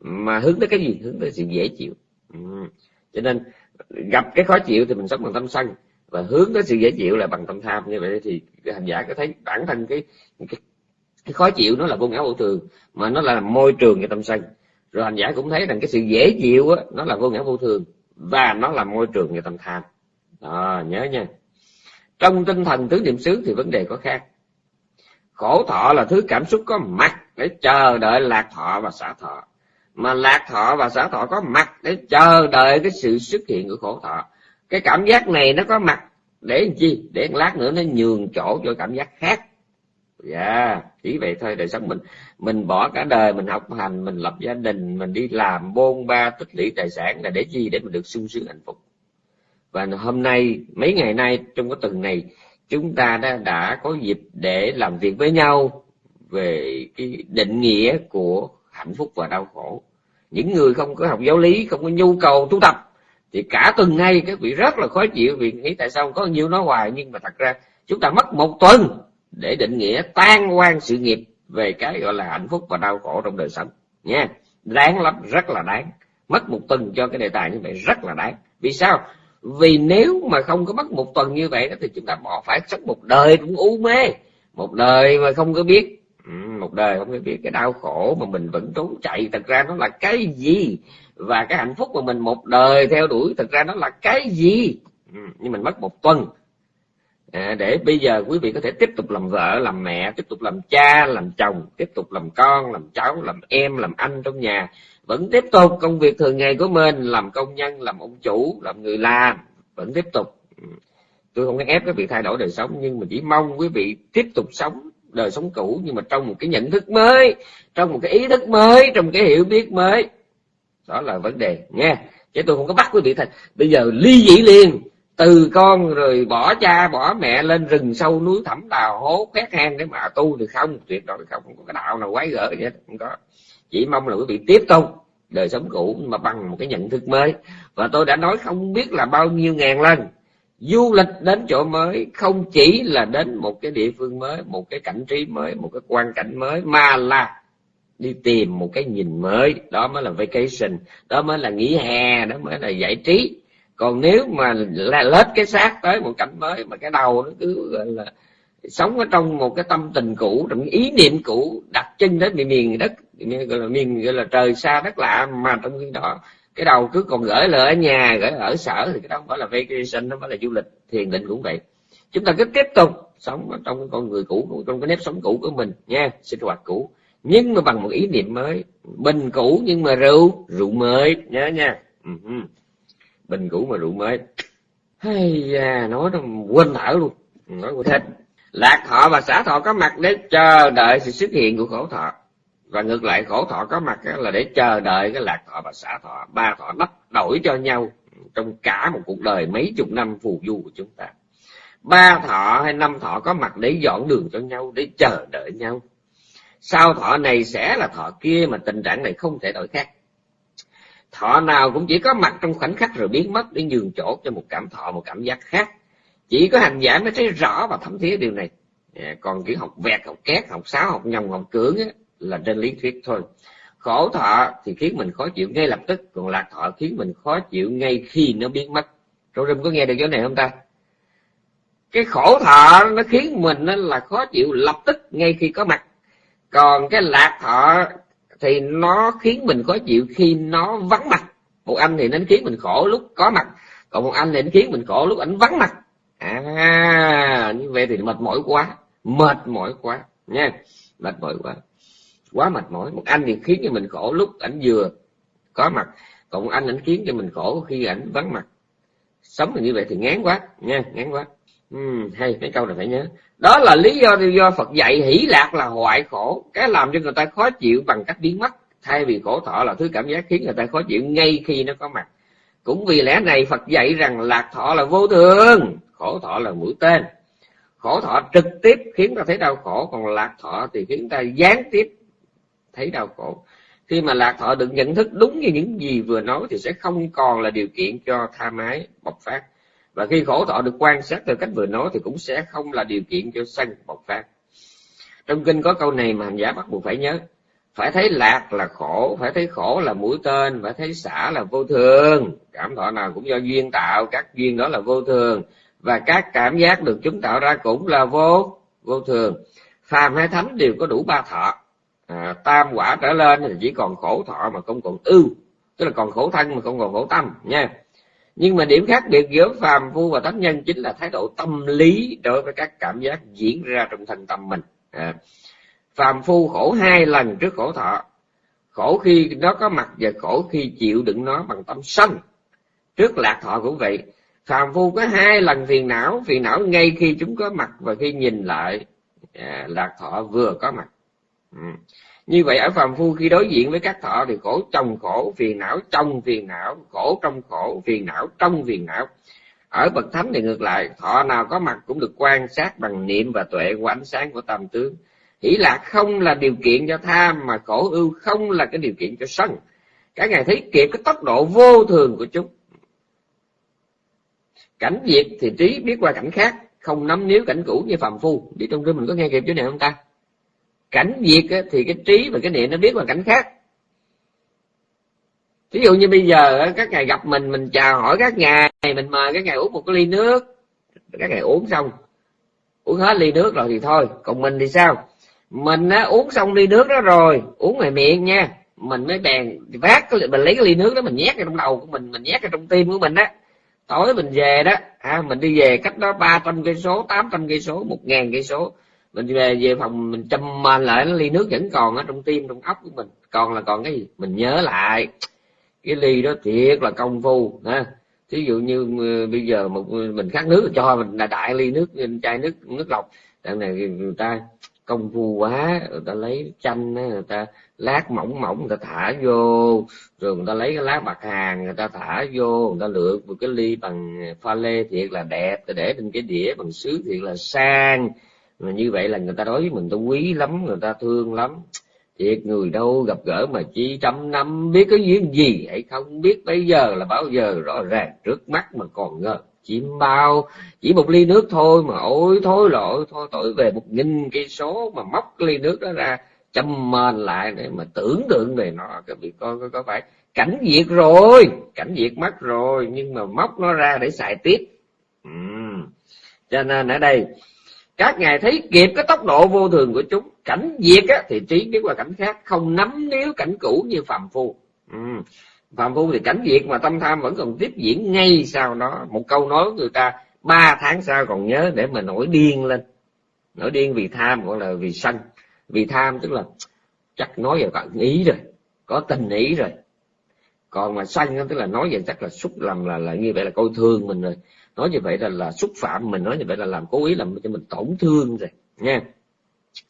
Mà hướng tới cái gì? Hướng tới sự dễ chịu. Ừ. cho nên gặp cái khó chịu thì mình sống bằng tâm sân và hướng tới sự dễ chịu là bằng tâm tham như vậy thì hành giả có thấy bản thân cái cái, cái khó chịu nó là vô ngã vô thường mà nó là môi trường cho tâm sân. Rồi hành giả cũng thấy rằng cái sự dễ chịu á nó là vô ngã vô thường và nó là môi trường cho tâm tham. Đó nhớ nha. Trong tinh thần tứ niệm xứ thì vấn đề có khác. Khổ thọ là thứ cảm xúc có mặt để chờ đợi lạc thọ và xả thọ. Mà lạc thọ và xả thọ có mặt để chờ đợi cái sự xuất hiện của khổ thọ cái cảm giác này nó có mặt để làm chi? Để một lát nữa nó nhường chỗ cho cảm giác khác. Dạ yeah, chỉ vậy thôi đời sống mình. Mình bỏ cả đời mình học hành mình lập gia đình mình đi làm bôn ba tích lũy tài sản là để chi? Để mình được sung sướng hạnh phúc. Và hôm nay mấy ngày nay trong cái tuần này chúng ta đã đã có dịp để làm việc với nhau về cái định nghĩa của hạnh phúc và đau khổ. Những người không có học giáo lý không có nhu cầu tu tập thì cả tuần nay các vị rất là khó chịu vì nghĩ tại sao có nhiêu nói hoài, nhưng mà thật ra chúng ta mất một tuần để định nghĩa tan quan sự nghiệp về cái gọi là hạnh phúc và đau khổ trong đời sống. Nha, đáng lắm, rất là đáng. Mất một tuần cho cái đề tài như vậy rất là đáng. Vì sao? Vì nếu mà không có mất một tuần như vậy đó, thì chúng ta bỏ phải sống một đời cũng u mê. Một đời mà không có biết. Ừ, một đời không có biết cái đau khổ mà mình vẫn trốn chạy, thật ra nó là cái gì? Và cái hạnh phúc mà mình một đời theo đuổi thực ra nó là cái gì? Ừ, nhưng mình mất một tuần. À, để bây giờ quý vị có thể tiếp tục làm vợ làm mẹ tiếp tục làm cha làm chồng tiếp tục làm con làm cháu làm em làm anh trong nhà. Vẫn tiếp tục công việc thường ngày của mình làm công nhân làm ông chủ làm người làm. Vẫn tiếp tục. Ừ. Tôi không có ép các vị thay đổi đời sống nhưng mà chỉ mong quý vị tiếp tục sống đời sống cũ nhưng mà trong một cái nhận thức mới trong một cái ý thức mới trong cái hiểu biết mới đó là vấn đề, nha. Chứ tôi không có bắt quý vị thành bây giờ ly dị liền. Từ con rồi bỏ cha, bỏ mẹ lên rừng sâu núi thẳm đào hố, khoét hang để mà tu thì không? Tuyệt đối không. Không có cái đạo nào quái gở vậy không có. Chỉ mong là quý vị tiếp tục đời sống cũ mà bằng một cái nhận thức mới. Và tôi đã nói không biết là bao nhiêu ngàn lần, du lịch đến chỗ mới không chỉ là đến một cái địa phương mới, một cái cảnh trí mới, một cái quan cảnh mới, mà là đi tìm một cái nhìn mới. Đó mới là vacation. Đó mới là nghỉ hè. Đó mới là giải trí. Còn nếu mà là lết cái xác tới một cảnh mới mà cái đầu nó cứ, gọi là, sống ở trong một cái tâm tình cũ, trong ý niệm cũ đặt chân đến miền miền đất gọi là, miền, gọi là, trời xa đất lạ, mà trong khi đó, cái đầu cứ còn gửi lại ở nhà, gửi ở sở, thì cái đó không phải là vacation, nó phải là du lịch, thiền định cũng vậy. Chúng ta cứ tiếp tục sống ở trong con người cũ, trong cái nếp sống cũ của mình, nha, sinh hoạt cũ nhưng mà bằng một ý niệm mới. Bình cũ nhưng mà rượu rượu mới. Nhớ nha. Bình cũ mà rượu mới. Hay da, nói nó quên thở luôn. Nói của thích lạc thọ và xả thọ có mặt để chờ đợi sự xuất hiện của khổ thọ. Và ngược lại, khổ thọ có mặt là để chờ đợi cái lạc thọ và xả thọ. Ba thọ đắp đổi cho nhau trong cả một cuộc đời mấy chục năm phù du của chúng ta. Ba thọ hay năm thọ có mặt để dọn đường cho nhau, để chờ đợi nhau sau thọ này sẽ là thọ kia mà tình trạng này không thể đổi khác? Thọ nào cũng chỉ có mặt trong khoảnh khắc rồi biến mất để nhường chỗ cho một cảm thọ một cảm giác khác. Chỉ có hành giả mới thấy rõ và thấm thía điều này. Dạ, còn kiểu học vẹt học két học sáo học nhồng học cưỡng ấy, là trên lý thuyết thôi. Khổ thọ thì khiến mình khó chịu ngay lập tức còn lạc thọ khiến mình khó chịu ngay khi nó biến mất. Trong rừng có nghe được chỗ này không ta? Cái khổ thọ nó khiến mình nó là khó chịu lập tức ngay khi có mặt còn cái lạc thọ thì nó khiến mình khó chịu khi nó vắng mặt. Một anh thì nó khiến mình khổ lúc có mặt, còn một anh thì nó khiến mình khổ lúc ảnh vắng mặt. À như vậy thì mệt mỏi quá, mệt mỏi quá, nha. Mệt mỏi quá quá mệt mỏi. Một anh thì khiến cho mình khổ lúc ảnh vừa có mặt, còn một anh ảnh khiến cho mình khổ khi ảnh vắng mặt. Sống như vậy thì ngán quá, nha, ngán quá uhm, hay mấy câu này phải nhớ. Đó là lý do do Phật dạy hỷ lạc là hoại khổ. Cái làm cho người ta khó chịu bằng cách biến mất. Thay vì khổ thọ là thứ cảm giác khiến người ta khó chịu ngay khi nó có mặt. Cũng vì lẽ này Phật dạy rằng lạc thọ là vô thường khổ thọ là mũi tên. Khổ thọ trực tiếp khiến ta thấy đau khổ còn lạc thọ thì khiến ta gián tiếp thấy đau khổ. Khi mà lạc thọ được nhận thức đúng như những gì vừa nói thì sẽ không còn là điều kiện cho tha mái bộc phát và khi khổ thọ được quan sát theo cách vừa nói thì cũng sẽ không là điều kiện cho sân bộc phát. Trong kinh có câu này mà hành giả bắt buộc phải nhớ phải thấy lạc là khổ phải thấy khổ là mũi tên phải thấy xả là vô thường. Cảm thọ nào cũng do duyên tạo các duyên đó là vô thường. Và các cảm giác được chúng tạo ra cũng là vô vô thường. Phàm hay thánh đều có đủ ba thọ. À, tam quả trở lên thì chỉ còn khổ thọ mà không còn ưu tức là còn khổ thân mà không còn khổ tâm nha nhưng mà điểm khác biệt giữa phàm phu và thánh nhân chính là thái độ tâm lý đối với các cảm giác diễn ra trong thân tâm mình. À, phàm phu khổ hai lần trước khổ thọ khổ khi nó có mặt và khổ khi chịu đựng nó bằng tâm sân trước lạc thọ cũng vậy phàm phu có hai lần phiền não phiền não ngay khi chúng có mặt và khi nhìn lại à, lạc thọ vừa có mặt. Ừ như vậy ở phàm phu khi đối diện với các thọ thì khổ trong khổ, phiền não trong phiền não, khổ trong khổ, phiền não trong phiền não. Ở bậc thánh thì ngược lại, thọ nào có mặt cũng được quan sát bằng niệm và tuệ của ánh sáng của tam tướng. Hỷ lạc không là điều kiện cho tham, mà khổ ưu không là cái điều kiện cho sân. Các ngài thấy kịp cái tốc độ vô thường của chúng. Cảnh diệt thì trí biết qua cảnh khác, không nắm níu cảnh cũ như phàm phu. Đi trong kinh mình có nghe kịp chỗ này không ta? Cảnh diệt thì cái trí và cái niệm nó biết bằng cảnh khác. Ví dụ như bây giờ các ngài gặp mình mình chào hỏi các ngài mình mời các ngài uống một cái ly nước. Các ngài uống xong uống hết ly nước rồi thì thôi. Còn mình thì sao? Mình á, uống xong ly nước đó rồi uống ngoài miệng nha. Mình mới bèn vác cái mình lấy cái ly nước đó mình nhét vào trong đầu của mình mình nhét vào trong tim của mình á. Tối mình về đó à, mình đi về cách đó ba trăm cây số tám trăm cây số một ngàn cây số mình về về phòng mình châm lại lại ly nước vẫn còn ở trong tim, trong óc của mình. Còn là còn cái gì? Mình nhớ lại. Cái ly đó thiệt là công phu, ha. Thí dụ như ừ, bây giờ một mình khát nước cho mình, là đại ly nước, chai nước nước lọc. Đằng này người ta công phu quá, người ta lấy chanh người ta lát mỏng mỏng, người ta thả vô. Rồi người ta lấy cái lá bạc hàng, người ta thả vô, người ta lựa một cái ly bằng pha lê thiệt là đẹp để trên cái đĩa bằng sứ thiệt là sang như vậy là người ta đối với mình ta quý lắm người ta thương lắm. Thiệt người đâu gặp gỡ mà chỉ trăm năm biết có duyên gì hãy không biết bây giờ là bao giờ rõ ràng trước mắt mà còn ngờ. Chim bao chỉ một ly nước thôi mà ôi thôi lỗi thôi tội về một nghìn cây số mà móc ly nước đó ra châm mền lại để mà tưởng tượng về nó. Các vị con có, có phải. Cảnh diệt rồi cảnh diệt mất rồi nhưng mà móc nó ra để xài tiếp. Ừ. cho nên ở đây các ngài thấy kịp cái tốc độ vô thường của chúng cảnh diệt á, thì trí biết qua cảnh khác không nắm níu cảnh cũ như phàm phu. Ừ. phạm phu thì cảnh diệt mà tâm tham vẫn còn tiếp diễn ngay sau đó. Một câu nói người ta ba tháng sau còn nhớ để mà nổi điên lên. Nổi điên vì tham gọi là vì sân. Vì tham tức là chắc nói về cận ý rồi có tình ý rồi. Còn mà sân tức là nói về chắc là xúc làm là là như vậy là coi thương mình rồi nói như vậy là là xúc phạm mình, nói như vậy là làm cố ý làm cho mình tổn thương rồi, nha.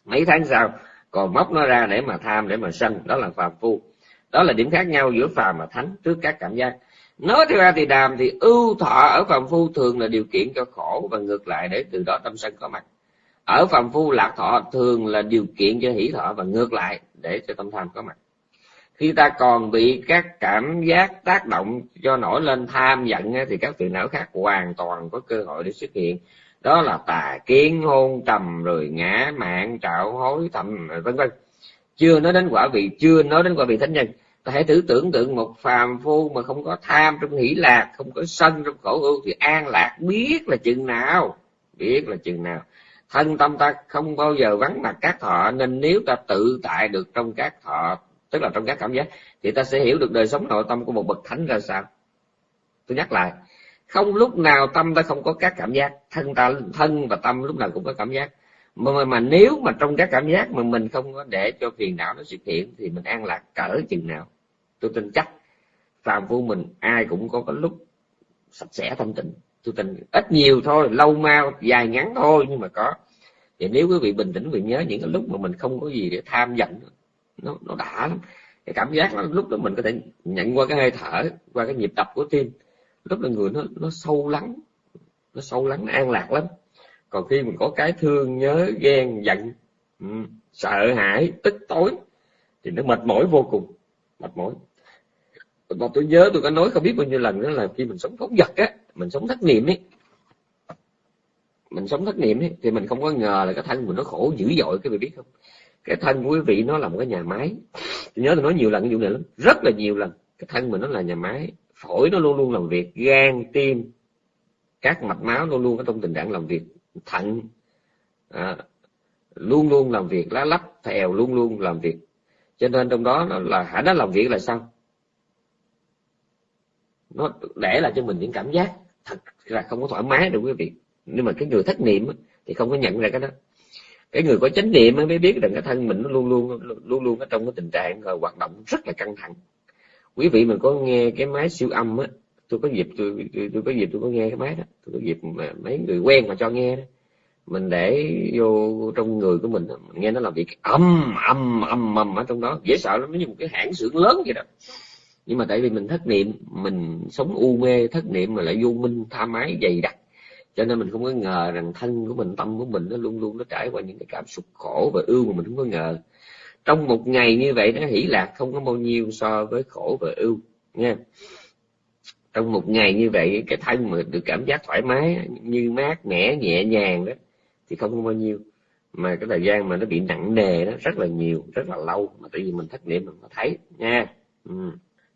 Mấy tháng sau, còn móc nó ra để mà tham, để mà sân, đó là phàm phu. Đó là điểm khác nhau giữa phàm và thánh trước các cảm giác. Nói theo ra thì đàm thì ưu thọ ở phàm phu thường là điều kiện cho khổ và ngược lại để từ đó tâm sân có mặt. Ở phàm phu lạc thọ thường là điều kiện cho hỷ thọ và ngược lại để cho tâm tham có mặt khi ta còn bị các cảm giác tác động cho nổi lên tham giận thì các phiền não khác hoàn toàn có cơ hội để xuất hiện. Đó là tà kiến, hôn trầm rồi ngã, mạng, trạo, hối, thầm, vân vân. Chưa nói đến quả vị, chưa nói đến quả vị thánh nhân. Ta hãy thử tưởng tượng một phàm phu mà không có tham trong hỷ lạc, không có sân trong khổ ưu thì an lạc biết là chừng nào, biết là chừng nào. Thân tâm ta không bao giờ vắng mặt các thọ, nên nếu ta tự tại được trong các thọ tức là trong các cảm giác thì ta sẽ hiểu được đời sống nội tâm của một bậc thánh ra sao. Tôi nhắc lại không lúc nào tâm ta không có các cảm giác thân ta thân và tâm lúc nào cũng có cảm giác. Mà, mà, mà nếu mà trong các cảm giác mà mình không có để cho phiền não nó xuất hiện thì mình an lạc cỡ chừng nào. Tôi tin chắc phàm phu mình ai cũng có cái lúc sạch sẽ thanh tịnh. Tôi tin ít nhiều thôi lâu mau dài ngắn thôi nhưng mà có. Thì nếu quý vị bình tĩnh quý vị nhớ những cái lúc mà mình không có gì để tham giận nó nó đã lắm. Cái cảm giác đó, lúc đó mình có thể nhận qua cái hơi thở qua cái nhịp đập của tim. Lúc là người nó nó sâu lắng nó sâu lắng an lạc lắm. Còn khi mình có cái thương nhớ ghen giận ừ, sợ hãi tức tối thì nó mệt mỏi vô cùng. Mệt mỏi. Mà tôi nhớ tôi có nói không biết bao nhiêu lần đó là khi mình sống phóng vật á mình sống thất niệm ấy. Mình sống thất niệm ấy thì mình không có ngờ là cái thân mình nó khổ dữ dội cái vị biết không? Cái thân của quý vị nó là một cái nhà máy. Tôi nhớ tôi nói nhiều lần cái vụ này lắm. Rất là nhiều lần. Cái thân mình nó là nhà máy phổi nó luôn luôn làm việc gan tim các mạch máu luôn luôn ở trong tình trạng làm việc thận à, luôn luôn làm việc lá lách thèo luôn luôn làm việc. Cho nên trong đó nó là hãy nó làm việc là sao? Nó để lại cho mình những cảm giác thật là không có thoải mái được quý vị. Nhưng mà cái người thất niệm thì không có nhận ra cái đó cái người có chánh niệm mới biết rằng cái thân mình nó luôn luôn luôn luôn ở trong cái tình trạng rồi hoạt động rất là căng thẳng. Quý vị mình có nghe cái máy siêu âm á tôi có dịp tôi, tôi, tôi có dịp tôi có nghe cái máy đó tôi có dịp mà mấy người quen mà cho nghe đó. Mình để vô trong người của mình, mình nghe nó làm việc âm âm âm âm ở trong đó. Dễ sợ lắm nó như một cái hãng xưởng lớn vậy đó. Nhưng mà tại vì mình thất niệm mình sống u mê thất niệm mà lại vô minh tha mái dày đặc cho nên mình không có ngờ rằng thân của mình, tâm của mình nó luôn luôn nó trải qua những cái cảm xúc khổ và ưu mà mình không có ngờ. Trong một ngày như vậy nó hỷ lạc không có bao nhiêu so với khổ và ưu, nha. Trong một ngày như vậy cái thân mà được cảm giác thoải mái, như mát, mẻ, nhẹ nhàng đó, thì không có bao nhiêu. Mà cái thời gian mà nó bị nặng nề đó, rất là nhiều, rất là lâu. Mà tại vì mình thất niệm mình có thấy, nha. Ừ.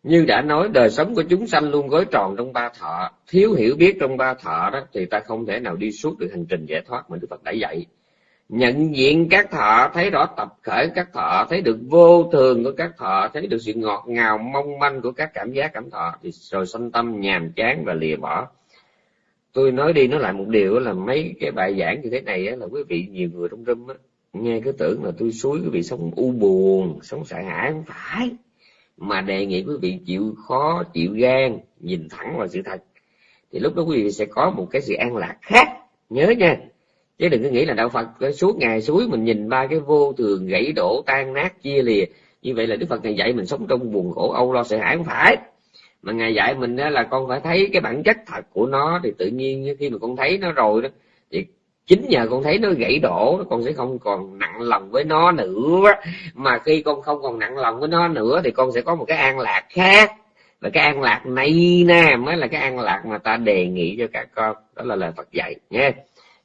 Như đã nói đời sống của chúng sanh luôn gói tròn trong ba thọ, thiếu hiểu biết trong ba thọ đó thì ta không thể nào đi suốt được hành trình giải thoát mà Đức Phật đã dạy. Nhận diện các thọ, thấy rõ tập khởi các thọ, thấy được vô thường của các thọ, thấy được sự ngọt ngào mong manh của các cảm giác cảm thọ thì rồi sanh tâm nhàm chán và lìa bỏ. Tôi nói đi nói lại một điều là mấy cái bài giảng như thế này là quý vị nhiều người trong râm nghe cứ tưởng là tôi suối quý vị sống u buồn, sống sợ hãi không phải mà đề nghị quý vị chịu khó, chịu gan, nhìn thẳng vào sự thật. Thì lúc đó quý vị sẽ có một cái sự an lạc khác. Nhớ nha. Chứ đừng có nghĩ là đạo phật suốt ngày suối mình nhìn ba cái vô thường, gãy đổ, tan nát, chia lìa. Như vậy là đức phật ngày dạy mình sống trong buồn khổ, âu lo, sợ hãi không phải. Mà ngài dạy mình đó là con phải thấy cái bản chất thật của nó. Thì tự nhiên khi mà con thấy nó rồi đó, thì chính nhờ con thấy nó gãy đổ, con sẽ không còn nặng lòng với nó nữa. Mà khi con không còn nặng lòng với nó nữa, thì con sẽ có một cái an lạc khác. Và cái an lạc này nè, mới là cái an lạc mà ta đề nghị cho các con. Đó là lời Phật dạy nha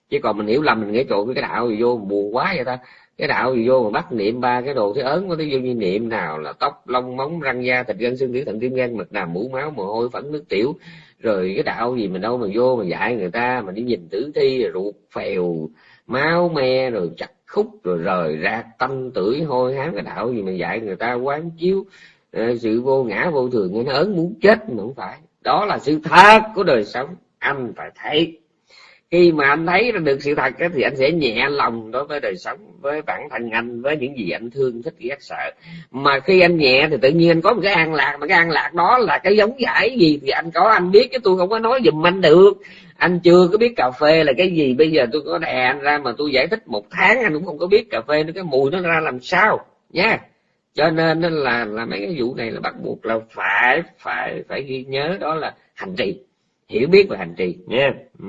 chứ còn mình hiểu lầm, mình nghĩ trộn cái đạo gì vô, buồn quá vậy ta cái đạo gì vô mà bắt niệm ba cái đồ thế ớn có cái vô như niệm nào là tóc, lông, móng, răng da, thịt gân, xương tủy thận, tim gan mật đàm mũ, máu, mồ hôi phẫn nước tiểu. Rồi cái đạo gì mình đâu mà vô mà dạy người ta, mà đi nhìn tử thi, rồi ruột phèo, máu me, rồi chặt khúc, rồi rời ra tâm tử hôi, hám. Cái đạo gì mà dạy người ta quán chiếu ờ, sự vô ngã, vô thường nên nó ớn muốn chết mà không phải. Đó là sự thật của đời sống. Anh phải thấy khi mà anh thấy được sự thật thì anh sẽ nhẹ lòng đối với đời sống, với bản thân anh, với những gì anh thương, thích ghét sợ. Mà khi anh nhẹ thì tự nhiên anh có một cái an lạc, mà cái an lạc đó là cái giống giải gì thì anh có, anh biết chứ tôi không có nói giùm anh được. Anh chưa có biết cà phê là cái gì, bây giờ tôi có đè anh ra mà tôi giải thích một tháng anh cũng không có biết cà phê nó, cái mùi nó ra làm sao nha cho nên là là mấy cái vụ này là bắt buộc là phải phải phải ghi nhớ đó là hành trì, hiểu biết về hành trì nha ừ.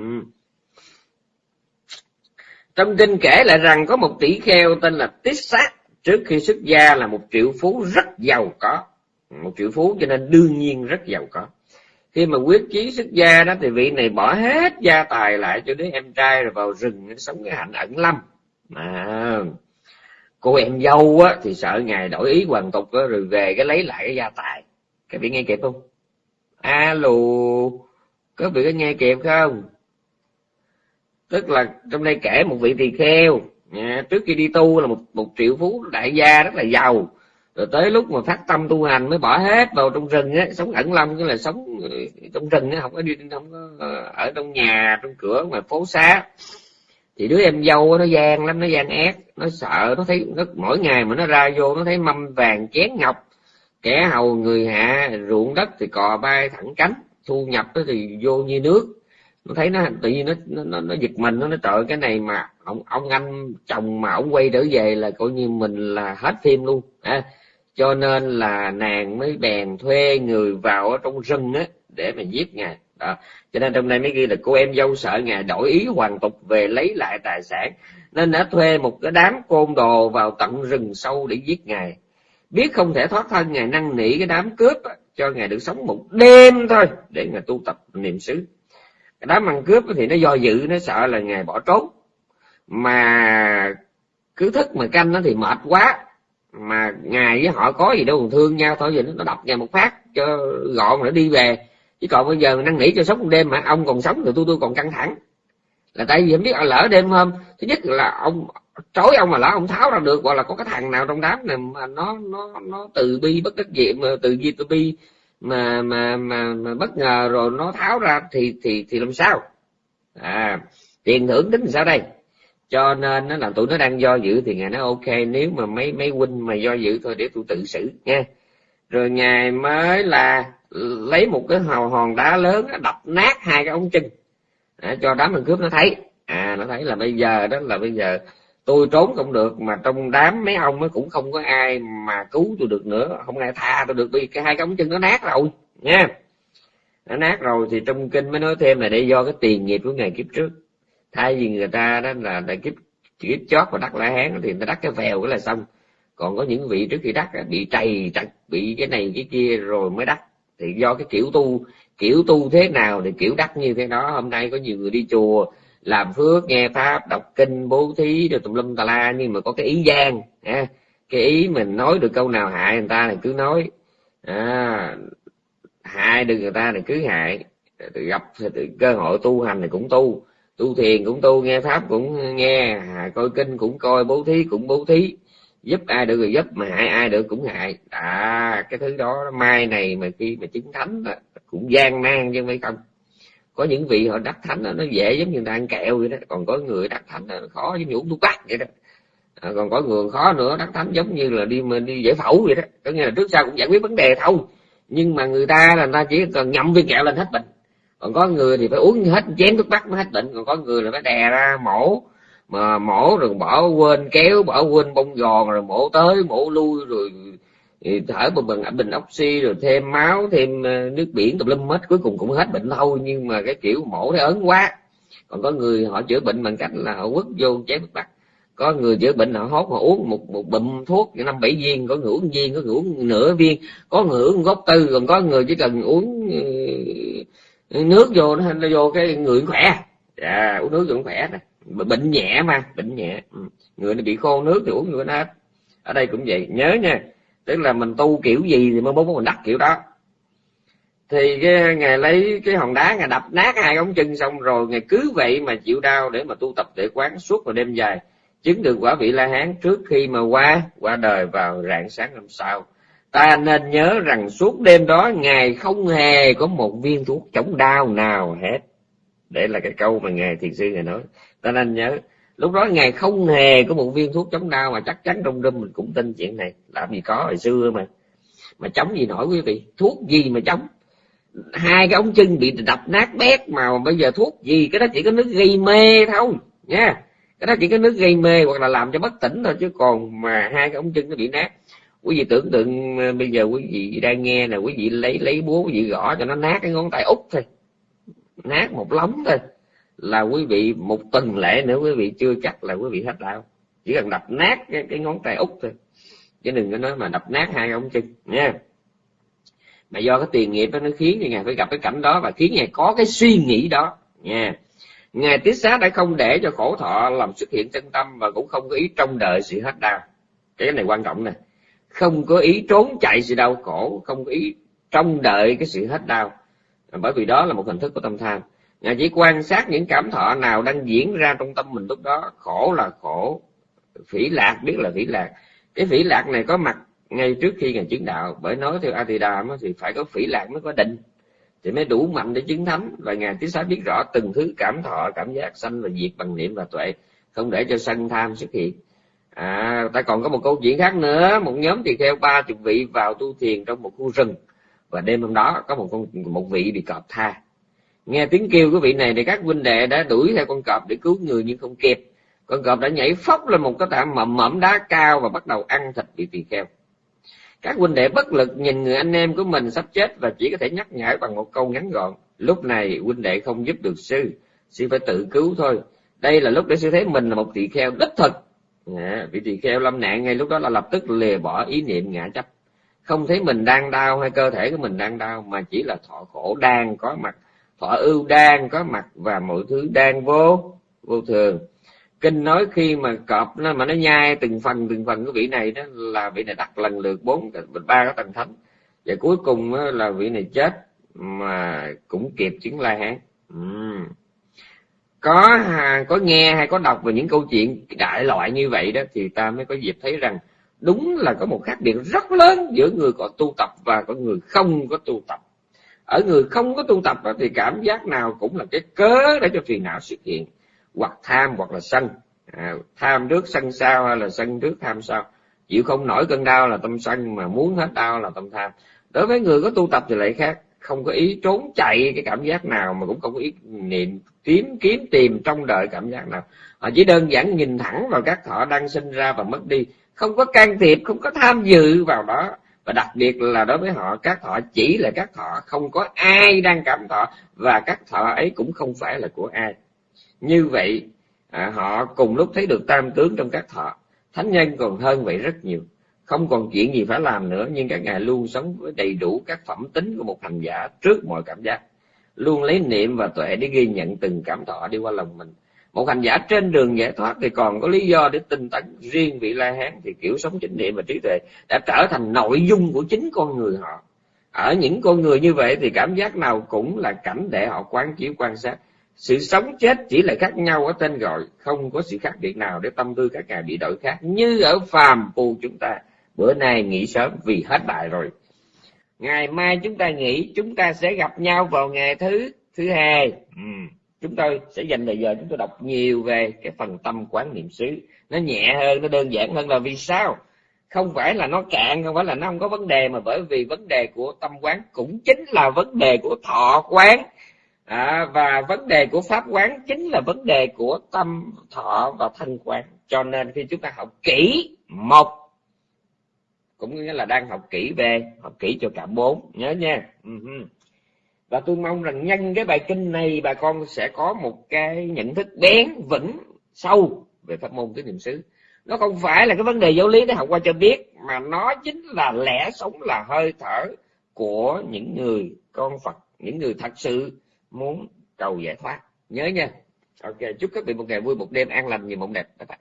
Trong kinh kể lại rằng có một tỷ kheo tên là Tít Sát trước khi xuất gia là một triệu phú rất giàu có. Một triệu phú cho nên đương nhiên rất giàu có. Khi mà quyết chí xuất gia đó thì vị này bỏ hết gia tài lại cho đứa em trai rồi vào rừng sống cái hạnh ẩn lâm. Mà cô em dâu á, thì sợ ngài đổi ý hoàn tục á, rồi về cái lấy lại cái gia tài. Các vị nghe kịp không? Alo, có vị có nghe kịp không? Tức là trong đây kể một vị tỳ kheo nha, trước khi đi tu là một một triệu phú đại gia rất là giàu. Rồi tới lúc mà phát tâm tu hành mới bỏ hết vào trong rừng á sống ẩn lâm tức là sống ừ, trong rừng á không có đi không có ờ, ở trong nhà trong cửa mà phố xá. Thì đứa em dâu nó gian lắm nó gian ác nó sợ nó thấy nó mỗi ngày mà nó ra vô nó thấy mâm vàng chén ngọc kẻ hầu người hạ ruộng đất thì cò bay thẳng cánh thu nhập thì vô như nước nó thấy nó tự nhiên nó nó nó giật mình nó nói trời cái này mà ông ông anh chồng mà ông quay trở về là coi như mình là hết phim luôn. À, cho nên là nàng mới bèn thuê người vào ở trong rừng á để mà giết ngài. Đó. Cho nên trong đây mới ghi là cô em dâu sợ ngài đổi ý hoàn tục về lấy lại tài sản. Nên đã thuê một cái đám côn đồ vào tận rừng sâu để giết ngài. Biết không thể thoát thân ngài năn nỉ cái đám cướp cho ngài được sống một đêm thôi để ngài tu tập niệm xứ cái đám ăn cướp thì nó do dự, nó sợ là ngày bỏ trốn. Mà cứ thức mà canh nó thì mệt quá. Mà ngày với họ có gì đâu, còn thương nhau thôi, giờ nó đập ngày một phát cho gọn rồi nó đi về. Chứ còn bây giờ năn nỉ cho sống một đêm mà ông còn sống thì tôi tôi còn căng thẳng. Là tại vì không biết lỡ đêm hôm, thứ nhất là ông trói ông mà lỡ ông tháo ra được, hoặc là có cái thằng nào trong đám này mà nó nó nó từ bi bất đắc dĩ, mà từ bi từ bi mà mà mà, mà bất ngờ rồi nó tháo ra thì thì thì làm sao? À tiền thưởng tính sao đây? Cho nên nó là tụi nó đang do dự thì ngài nói ok nếu mà mấy mấy huynh mà do dự thôi để tôi tự xử nha. Rồi ngài mới là lấy một cái hòn hòn đá lớn đập nát hai cái ống chân. À, cho đám thằng cướp nó thấy. À nó thấy là bây giờ đó là bây giờ tôi trốn không được mà trong đám mấy ông cũng không có ai mà cứu tôi được nữa. Không ai tha tôi được vì cái hai cái ống chân nó nát rồi nha. Nó nát rồi thì trong kinh mới nói thêm là để do cái tiền nghiệp của ngày kiếp trước. Thay vì người ta đó là, đại kiếp kiếp chót và đắc la hán thì người ta đắc cái vèo cái là xong. Còn có những vị trước khi đắc bị trầy trật bị cái này cái kia rồi mới đắc. Thì do cái kiểu tu kiểu tu thế nào thì kiểu đắc như thế đó. Hôm nay có nhiều người đi chùa làm phước nghe pháp đọc kinh bố thí rồi tùm lum tà la nhưng mà có cái ý gian à, cái ý mình nói được câu nào hại người ta thì cứ nói. À, hại được người ta thì cứ hại. Gặp cơ hội tu hành thì cũng tu. Tu thiền cũng tu nghe pháp cũng nghe coi kinh cũng coi bố thí cũng bố thí. Giúp ai được thì giúp mà hại ai được cũng hại. À cái thứ đó mai này mà khi mà chứng thánh cũng gian nan chứ mấy không có những vị họ đắc thánh đó, nó dễ giống như người ta ăn kẹo vậy đó. Còn có người đắc thánh nó khó giống như uống thuốc bắc vậy đó. À, còn có người khó nữa đắc thánh giống như là đi đi giải phẫu vậy đó. Có nghĩa là trước sau cũng giải quyết vấn đề thôi. Nhưng mà người ta là người ta chỉ cần nhậm viên kẹo lên hết bệnh. Còn có người thì phải uống hết chén thuốc bắc mới hết bệnh. Còn có người là phải đè ra mổ mà mổ rồi bỏ quên kéo bỏ quên bông giòn rồi mổ tới mổ lui rồi thở một bình bình oxy rồi thêm máu thêm ờ, nước biển tùm lum hết. Cuối cùng cũng hết bệnh thôi nhưng mà cái kiểu mổ thấy ớn quá. Còn có người họ chữa bệnh bằng cách là họ quất vô chén nước bắc có người chữa bệnh họ hốt họ uống một một bụm thuốc năm bảy viên có người uống viên có người uống nửa viên có người uống gốc tư còn có người chỉ cần uống ờ, nước vô nó vô cái người khỏe. À, uống nước cũng khỏe đó. Bệnh nhẹ mà bệnh nhẹ. Ừ. Người nó bị khô nước thì uống người nó hết. Ở đây cũng vậy. Nhớ nha tức là mình tu kiểu gì thì mới muốn mình đắc kiểu đó. Thì cái, ngài lấy cái hòn đá, ngài đập nát hai ống chân xong rồi ngài cứ vậy mà chịu đau để mà tu tập, để quán suốt một đêm dài. Chứng được quả vị la hán trước khi mà qua qua đời vào rạng sáng hôm sau. Ta nên nhớ rằng suốt đêm đó ngài không hề có một viên thuốc chống đau nào hết. Để là cái câu mà ngài thiền sư ngài nói. Ta nên nhớ lúc đó ngài không hề có một viên thuốc chống đau mà chắc chắn trong đêm mình cũng tin chuyện này. Làm gì có hồi xưa mà mà chống gì nổi quý vị. Thuốc gì mà chống? Hai cái ống chân bị đập nát bét mà bây giờ thuốc gì? Cái đó chỉ có nước gây mê thôi, nha. Cái đó chỉ có nước gây mê hoặc là làm cho bất tỉnh thôi, chứ còn mà hai cái ống chân nó bị nát. Quý vị tưởng tượng ờ, bây giờ quý vị đang nghe nè, quý vị lấy lấy búa, quý vị gõ cho nó nát cái ngón tay út thôi. Nát một lóng thôi là quý vị một tuần lễ nữa quý vị chưa chắc là quý vị hết đau. Chỉ cần đập nát cái, cái ngón tay út thôi. Chứ đừng có nói mà đập nát hai ông chân nha. Mà do cái tiền nghiệp đó nó khiến cho ngài phải gặp cái cảnh đó và khiến ngài có cái suy nghĩ đó nha. Ngài tiết xá đã không để cho khổ thọ làm xuất hiện chân tâm và cũng không có ý trông đợi sự hết đau. Cái này quan trọng nè. Không có ý trốn chạy sự đau khổ không có ý trông đợi cái sự hết đau. Bởi vì đó là một hình thức của tâm tham ngài chỉ quan sát những cảm thọ nào đang diễn ra trong tâm mình lúc đó, khổ là khổ, phỉ lạc biết là phỉ lạc. Cái phỉ lạc này có mặt ngay trước khi ngài chứng đạo, bởi nói theo Atidam thì phải có phỉ lạc mới có định. Thì mới đủ mạnh để chứng thánh, và ngài tiến xá biết rõ từng thứ cảm thọ, cảm giác sanh và diệt bằng niệm và tuệ, không để cho sân tham xuất hiện. À ta còn có một câu chuyện khác nữa, một nhóm tỳ kheo ba chục vị vào tu thiền trong một khu rừng. Và đêm hôm đó có một con, một vị bị cọp tha nghe tiếng kêu của vị này thì các huynh đệ đã đuổi theo con cọp để cứu người nhưng không kịp. Con cọp đã nhảy phóc lên một cái tảng mầm mẫm đá cao và bắt đầu ăn thịt vị tỳ kheo. Các huynh đệ bất lực nhìn người anh em của mình sắp chết và chỉ có thể nhắc nhở bằng một câu ngắn gọn. Lúc này huynh đệ không giúp được sư sư phải tự cứu thôi. Đây là lúc để sư thấy mình là một tỳ kheo đích thực. À, vị tỳ kheo lâm nạn ngay lúc đó là lập tức lìa bỏ ý niệm ngã chấp. Không thấy mình đang đau hay cơ thể của mình đang đau mà chỉ là thọ khổ đang có mặt thọ ưu đang có mặt và mọi thứ đang vô vô thường. Kinh nói khi mà cọp nó mà nó nhai từng phần từng phần của vị này đó là vị này đặt lần lượt bốn, ba cái tầng thánh. Và cuối cùng là vị này chết mà cũng kịp chứng la hán. Uhm. có có nghe hay có đọc về những câu chuyện đại loại như vậy đó thì ta mới có dịp thấy rằng đúng là có một khác biệt rất lớn giữa người có tu tập và có người không có tu tập ở người không có tu tập đó thì cảm giác nào cũng là cái cớ để cho phiền não xuất hiện. Hoặc tham hoặc là sân. À, tham trước sân sau hay là sân trước tham sau. Chịu không nổi cơn đau là tâm sân mà muốn hết đau là tâm tham. Đối với người có tu tập thì lại khác. Không có ý trốn chạy cái cảm giác nào mà cũng không có ý niệm kiếm kiếm tìm trong đợi cảm giác nào. Họ chỉ đơn giản nhìn thẳng vào các thọ đang sinh ra và mất đi. Không có can thiệp không có tham dự vào đó và đặc biệt là đối với họ các thọ chỉ là các thọ không có ai đang cảm thọ và các thọ ấy cũng không phải là của ai. Như vậy à, họ cùng lúc thấy được tam tướng trong các thọ. Thánh nhân còn hơn vậy rất nhiều. Không còn chuyện gì phải làm nữa nhưng các ngài luôn sống với đầy đủ các phẩm tính của một hành giả trước mọi cảm giác. Luôn lấy niệm và tuệ để ghi nhận từng cảm thọ đi qua lòng mình một hành giả trên đường giải thoát thì còn có lý do để tinh tấn. Riêng vị la hán thì kiểu sống chánh niệm và trí tuệ đã trở thành nội dung của chính con người họ. Ở những con người như vậy thì cảm giác nào cũng là cảnh để họ quán chiếu, quan sát. Sự sống chết chỉ là khác nhau ở tên gọi, không có sự khác biệt nào để tâm tư các ngài bị đổi khác. Như ở phàm phu chúng ta, bữa nay nghỉ sớm vì hết đại rồi. Ngày mai chúng ta nghỉ, chúng ta sẽ gặp nhau vào ngày thứ thứ hai. Ừ chúng tôi sẽ dành thời giờ chúng tôi đọc nhiều về cái phần tâm quán niệm xứ. Nó nhẹ hơn nó đơn giản hơn là vì sao? Không phải là nó cạn không phải là nó không có vấn đề mà bởi vì vấn đề của tâm quán cũng chính là vấn đề của thọ quán. À, và vấn đề của pháp quán chính là vấn đề của tâm thọ và thân quán. Cho nên khi chúng ta học kỹ một cũng nghĩa là đang học kỹ về học kỹ cho cả bốn. Nhớ nha. Ừ và tôi mong rằng nhân cái bài kinh này bà con sẽ có một cái nhận thức bén vững sâu về pháp môn tứ niệm xứ. Nó không phải là cái vấn đề giáo lý để học qua cho biết, mà nó chính là lẽ sống là hơi thở của những người con phật, những người thật sự muốn cầu giải thoát. Nhớ nha. Ok, chúc các vị một ngày vui, một đêm an lành, nhiều mộng đẹp. Bye bye.